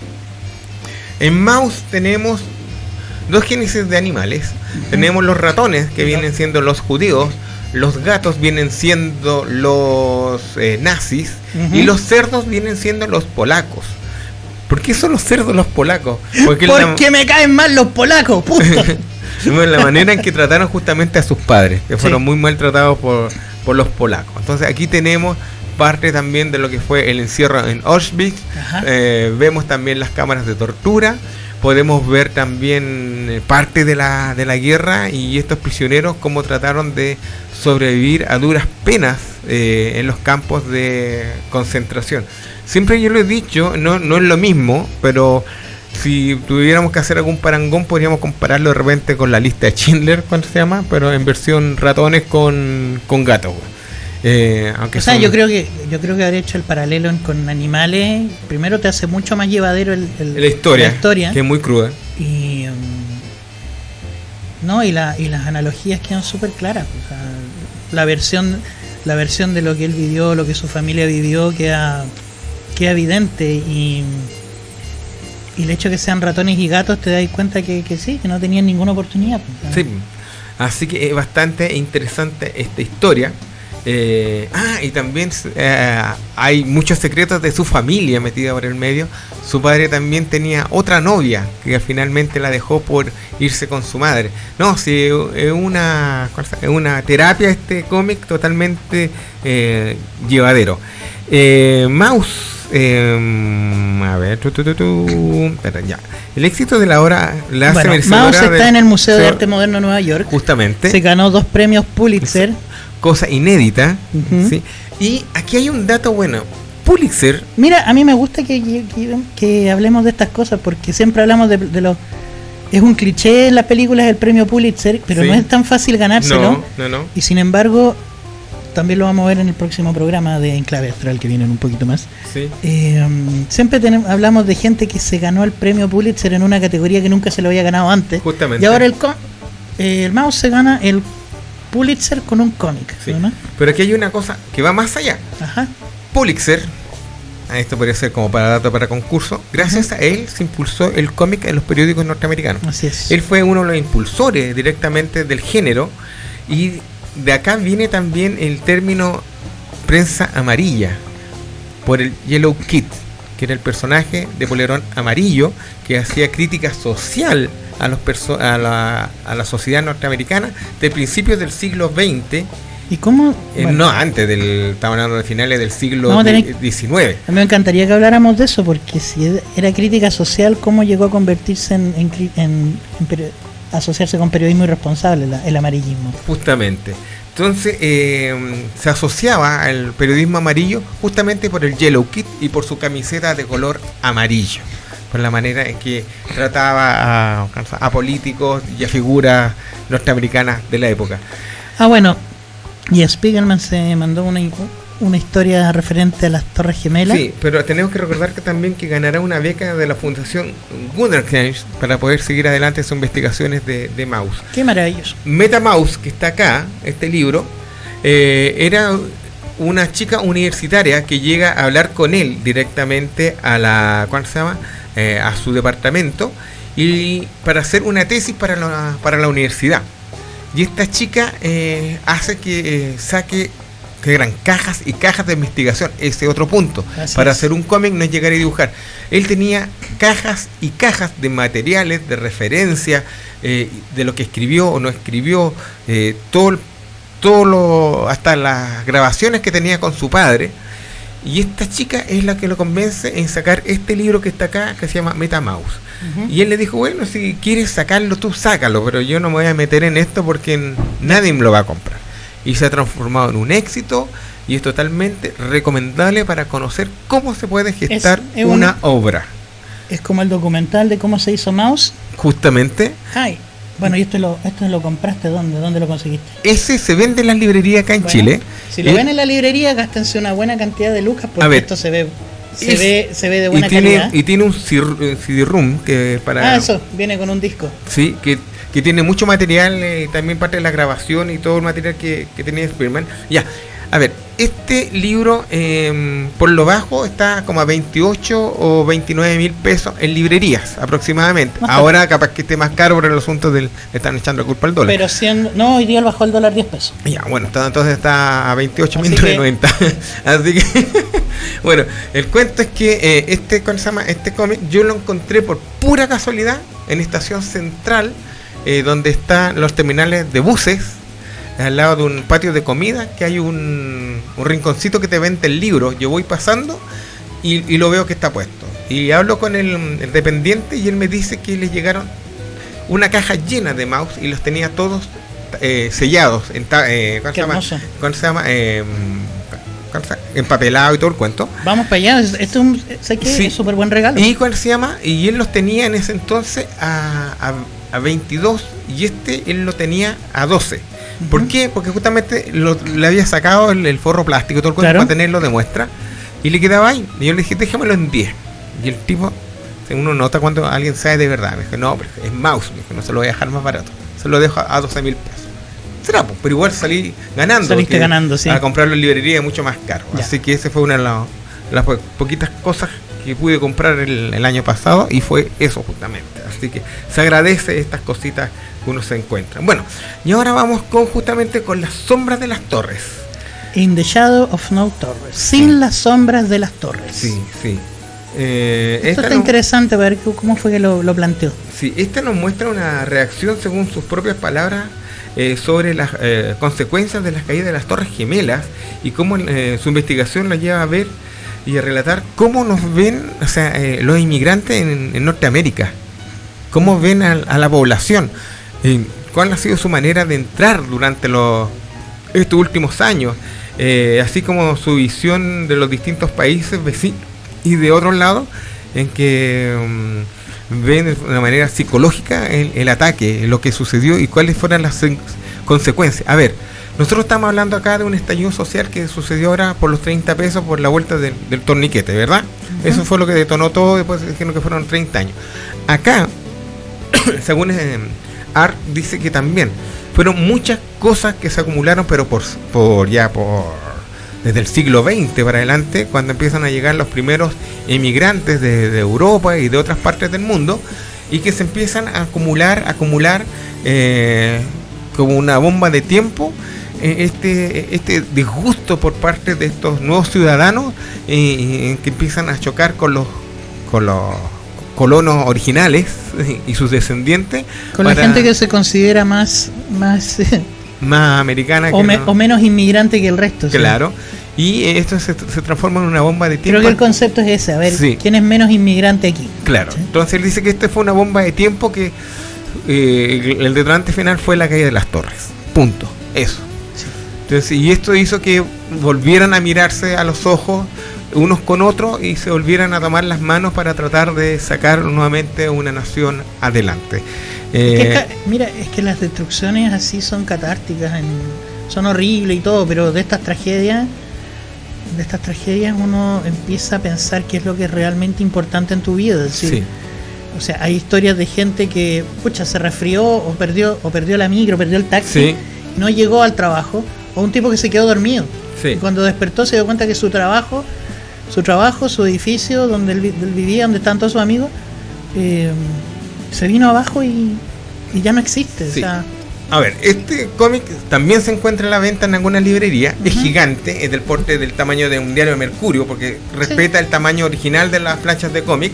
En Mouse tenemos dos génesis de animales. Tenemos los ratones, que vienen siendo los judíos. Los gatos vienen siendo los eh, nazis. Y los cerdos vienen siendo los polacos. ¿Por qué son los cerdos los polacos? Porque la- Porque me caen mal los polacos, bueno, la manera en que trataron justamente a sus padres, que fueron Sí. muy maltratados por, por los polacos. Entonces aquí tenemos parte también de lo que fue el encierro en Auschwitz. Eh, vemos también las cámaras de tortura, podemos ver también eh, parte de la, de la guerra y estos prisioneros cómo trataron de sobrevivir a duras penas eh, en los campos de concentración. Siempre yo lo he dicho, no, no es lo mismo, pero si tuviéramos que hacer algún parangón podríamos compararlo de repente con la lista de Schindler, ¿cuánto se llama? Pero en versión ratones con, con gatos. Eh, aunque O sea, son- yo creo que yo creo que haber hecho el paralelo con animales, primero te hace mucho más llevadero el, el- la historia, la historia. que es muy cruda. y mm, no y, la, y las analogías quedan súper claras. o sea, la versión la versión de lo que él vivió, lo que su familia vivió queda queda evidente y y el hecho de que sean ratones y gatos te das cuenta que, que sí, que no tenían ninguna oportunidad. pues, Sí. Así que es bastante interesante esta historia. Eh, ah, y también eh, hay muchos secretos de su familia metida por el medio. Su padre también tenía otra novia que finalmente la dejó por irse con su madre. No, sí, es una, una terapia este cómic totalmente eh, llevadero. Eh, Mouse, eh, a ver, tu, tu, tu, tu, espera, ya. El éxito de la obra la hace Bueno, Maus está del- en el Museo de Arte Moderno de Nueva York. Justamente Se ganó dos premios Pulitzer. Cosa inédita. Y aquí hay un dato bueno. Pulitzer, Mira, a mí me gusta que, que, que hablemos de estas cosas porque siempre hablamos de, de los... Es un cliché en las películas el premio Pulitzer, pero Sí. no es tan fácil ganárselo. no, no, no. Y sin embargo, también lo vamos a ver en el próximo programa de Enclave Astral que vienen un poquito más. Sí. Eh, siempre tenemos, hablamos de gente que se ganó el premio Pulitzer en una categoría que nunca se lo había ganado antes. Justamente. Y ahora el, eh, el mouse se gana el Pulitzer con un cómic. Sí. ¿no? Pero aquí hay una cosa que va más allá. Ajá. Pulitzer, ah, esto podría ser como para dato para concurso, gracias a él se impulsó el cómic en los periódicos norteamericanos. Así es. Él fue uno de los impulsores directamente del género y de acá viene también el término prensa amarilla por el Yellow Kid, que era el personaje de polerón amarillo que hacía crítica social a, los a, la, a la sociedad norteamericana de principios del siglo XX ¿Y cómo? Eh, no, antes del. Estamos hablando de finales del siglo XIX. A mí me encantaría que habláramos de eso, porque si era crítica social, ¿cómo llegó a convertirse en, en, asociarse con periodismo irresponsable, el amarillismo? Justamente. Entonces eh, se asociaba al periodismo amarillo justamente por el Yellow Kit y por su camiseta de color amarillo, por la manera en que trataba a, a políticos y a figuras norteamericanas de la época. Ah, bueno, y Spiegelman se mandó una, una historia referente a las Torres Gemelas. Sí, pero tenemos que recordar que también que ganará una beca de la Fundación Wunderkind para poder seguir adelante sus investigaciones de, de mouse. Qué maravilloso. MetaMouse, que está acá, este libro, eh, era una chica universitaria que llega a hablar con él directamente a la, ¿cuál se llama? Eh, a su departamento y para hacer una tesis para la, para la universidad. Y esta chica eh, hace que eh, saque que eran cajas y cajas de investigación, ese otro punto. Para hacer un cómic no es llegar y dibujar. Él tenía cajas y cajas de materiales, de referencia, eh, de lo que escribió o no escribió, todo, todo lo, hasta las grabaciones que tenía con su padre. Y esta chica es la que lo convence en sacar este libro que está acá, que se llama MetaMouse. Y él le dijo, bueno, si quieres sacarlo, tú sácalo, pero yo no me voy a meter en esto porque nadie me lo va a comprar. Y se ha transformado en un éxito y es totalmente recomendable para conocer cómo se puede gestar una, obra. Es como el documental de cómo se hizo Mouse. Justamente. Ay. Bueno, ¿y esto lo, esto lo compraste dónde? ¿Dónde lo conseguiste? Ese se vende en las librerías acá en Chile. Si lo ven en la librería, gástense una buena cantidad de lucas porque esto se ve se, ve, se ve de buena y tiene, calidad. Y tiene un CD-ROOM que para... Ah, eso, viene con un disco. Sí, que, que tiene mucho material, eh, también parte de la grabación y todo el material que, que tenía Spiderman. Ya, a ver, este libro em, por lo bajo está como a 28 o 29 mil pesos en librerías aproximadamente. Ahora capaz que esté más caro por el asunto del están echando la culpa al dólar. Pero siendo, no, hoy día bajó el dólar 10 pesos. Ya, bueno, entonces está a 28 mil Así que, bueno, el cuento es que eh, este, ¿cómo se llama? Este cómic yo lo encontré por pura casualidad en Estación Central, eh, donde están los terminales de buses al lado de un patio de comida que hay un, rinconcito que te vende el libro. Yo voy pasando y, lo veo que está puesto. Y hablo con el, dependiente y él me dice que le llegaron una caja llena de mouse y los tenía todos eh, sellados. En eh, ¿Cuál se llama? ¿Cuál se llama? Eh, empapelado y todo el cuento. Vamos para allá, esto es un súper buen regalo. ¿Y cuál se llama? Y él los tenía en ese entonces a, a, a 22 y este él lo tenía a 12. ¿Por qué? Porque justamente le había sacado el, forro plástico, todo el cuerpo para tenerlo de muestra, y le quedaba ahí. Y yo le dije, déjamelo en 10. Y el tipo, uno nota cuando alguien sabe de verdad, me dijo, no, pero es mouse, me dijo, no se lo voy a dejar más barato, se lo dejo a 12 mil pesos. Será, pues, pero igual salí ganando. Saliste ganando, sí. A comprarlo en librería es mucho más caro. Así que ese fue una de las, poquitas cosas que pude comprar el, el, año pasado y fue eso justamente. Así que se agradece estas cositas uno se encuentra. Bueno, y ahora vamos con justamente con las sombras de las torres. In the shadow of no torres. Sin las sombras de las torres. Sí, sí. Eh, Esto está interesante ver cómo fue que lo, planteó. Sí, esta nos muestra una reacción según sus propias palabras eh, sobre las eh, consecuencias de las caídas de las torres gemelas y cómo su investigación la lleva a ver y a relatar cómo nos ven o sea, los inmigrantes en, Norteamérica, cómo ven a la población. Cuál ha sido su manera de entrar durante los, estos últimos años, eh, así como su visión de los distintos países vecinos y de otro lado, en que mm, ven de una manera psicológica el, ataque, lo que sucedió y cuáles fueron las consecuencias. A ver, nosotros estamos hablando acá de un estallido social que sucedió ahora por los 30 pesos por la vuelta del, torniquete, ¿verdad? Eso fue lo que detonó todo, después dijeron que fueron 30 años. Acá, según... Eh, Art dice que también fueron muchas cosas que se acumularon, pero por, por ya por desde el siglo XX para adelante, cuando empiezan a llegar los primeros emigrantes de, Europa y de otras partes del mundo, y que se empiezan a acumular, acumular eh, como una bomba de tiempo eh, este, este disgusto por parte de estos nuevos ciudadanos eh, que empiezan a chocar con los, con los colonos originales y sus descendientes. Con la gente que se considera más, más, más americana o, o, menos inmigrante que el resto. Claro. Y esto se, transforma en una bomba de tiempo. Creo que el concepto es ese, a ver, ¿quién es menos inmigrante aquí? Claro. Entonces él dice que esta fue una bomba de tiempo que eh, el detonante final fue la caída de las torres. Punto. Eso. Entonces, y esto hizo que volvieran a mirarse a los ojos unos con otros y se volvieran a tomar las manos para tratar de sacar nuevamente una nación adelante. Eh, mira, es que las destrucciones así son catárticas, son horribles y todo, pero de estas tragedias, de estas tragedias uno empieza a pensar qué es lo que es realmente importante en tu vida. sí. O sea, hay historias de gente que, pucha, se resfrió o perdió, o perdió la micro, perdió el taxi, no llegó al trabajo, o un tipo que se quedó dormido. Y cuando despertó se dio cuenta que su trabajo su trabajo, su edificio donde él, vivía, donde están todos sus amigos, eh, se vino abajo y, ya no existe. a ver, este cómic también se encuentra a la venta en alguna librería. Es gigante, es del porte del tamaño de un diario de Mercurio, porque respeta el tamaño original de las planchas de cómic.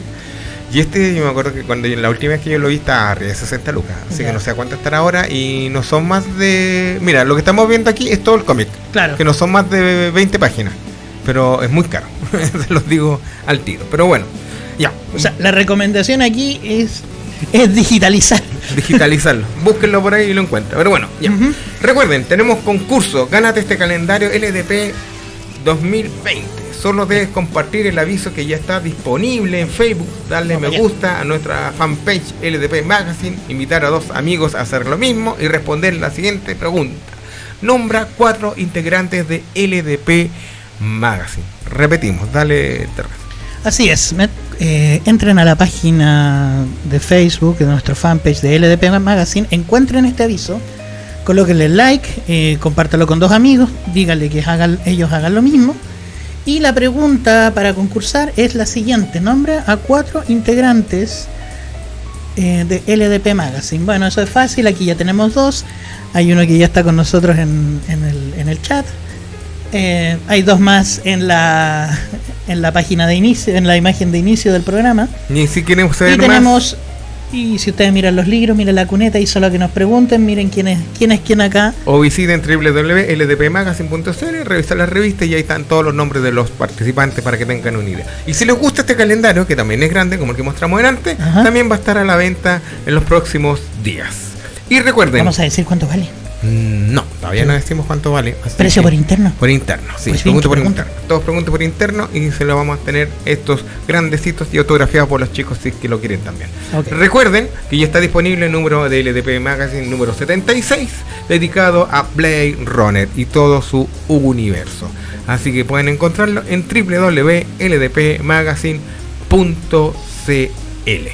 Y este, yo me acuerdo que cuando la última vez que yo lo vi estaba arriba de 60 lucas. Así que no sé a cuánto estará ahora. Y no son más de. Mira, lo que estamos viendo aquí es todo el cómic. Claro. Que no son más de 20 páginas pero es muy caro, se los digo al tiro. Pero bueno, ya. O sea, la recomendación aquí es, es digitalizar. Digitalizarlo. Búsquenlo por ahí y lo encuentran. Pero bueno, ya. Recuerden, tenemos concurso. Gánate este calendario LDP 2020. Solo debes compartir el aviso que ya está disponible en Facebook, darle me gusta a nuestra fanpage LDP Magazine, invitar a dos amigos a hacer lo mismo y responder la siguiente pregunta. Nombra cuatro integrantes de LDP Magazine. Repetimos, dale Así es, eh, entren a la página de Facebook de nuestro fanpage de LDP Magazine, encuentren este aviso, colóquenle like, eh, compártalo con dos amigos, díganle que hagan, ellos hagan lo mismo. Y la pregunta para concursar es la siguiente: nombra a cuatro integrantes eh, de LDP Magazine. Bueno, eso es fácil, aquí ya tenemos dos. Hay uno que ya está con nosotros en, el, en el chat. Eh, hay dos más en la en la página de inicio, en la imagen de inicio del programa. Y si quieren y tenemos y si ustedes miran los libros, miren la cuneta y solo que nos pregunten, miren quién es quién es quién acá. O visiten www.ldpmagazine.cl, revisar la revista y ahí están todos los nombres de los participantes para que tengan una idea. Y si les gusta este calendario, que también es grande como el que mostramos delante, también va a estar a la venta en los próximos días. Y recuerden. Vamos a decir cuánto vale. Mm, no, todavía no decimos cuánto vale. ¿Precio por interno? Por interno, sí. Pues pregunte por interno. Todos pregunten por interno y se lo vamos a tener estos grandecitos y autografiados por los chicos si es que lo quieren también. Recuerden que ya está disponible el número de LDP Magazine número 76 dedicado a Blade Runner y todo su universo. Así que pueden encontrarlo en www.ldpmagazine.cl.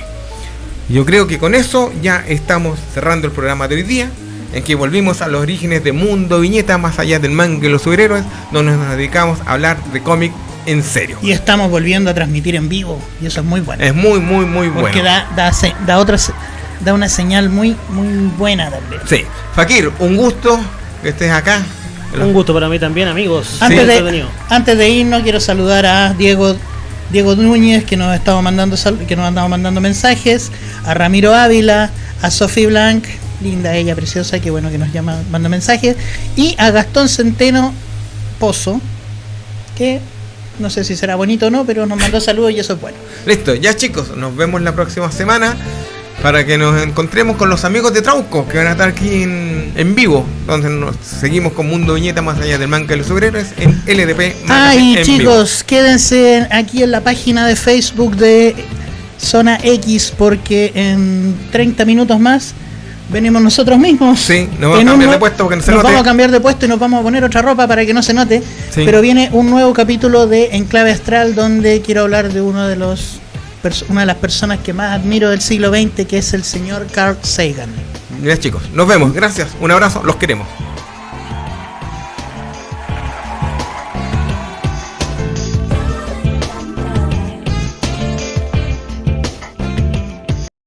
Yo creo que con eso ya estamos cerrando el programa de hoy día en que volvimos a los orígenes de Mundo Viñeta, más allá del manga y los superhéroes, donde nos dedicamos a hablar de cómic en serio. Y estamos volviendo a transmitir en vivo, y eso es muy bueno. Es muy, muy, muy bueno. Porque da, da, da, otra, da una señal muy, muy buena también. Sí. Fakir, un gusto que estés acá. Un gusto para mí también, amigos. Antes, de, antes de irnos, quiero saludar a Diego Diego Núñez, que nos estaba mandando que nos andaba mandando mensajes, a Ramiro Ávila, a Sophie Blanc, linda ella, preciosa, que bueno que nos llama, manda mensajes. Y a Gastón Centeno Pozo, que no sé si será bonito o no, pero nos mandó saludos y eso es bueno. Listo, ya chicos, nos vemos la próxima semana para que nos encontremos con los amigos de Trauco que van a estar aquí en, vivo, donde nos seguimos con Mundo Viñeta más allá del manga y los obreros en LDP. Ay, chicos, quédense aquí en la página de Facebook de Zona X porque en 30 minutos más venimos nosotros mismos. Sí, nos vamos a cambiar de puesto porque no se nos vamos a cambiar de puesto y nos vamos a poner otra ropa para que no se note. Pero viene un nuevo capítulo de Enclave Astral donde quiero hablar de uno de los una de las personas que más admiro del siglo XX, que es el señor Carl Sagan. Mira chicos, nos vemos, gracias, un abrazo, los queremos.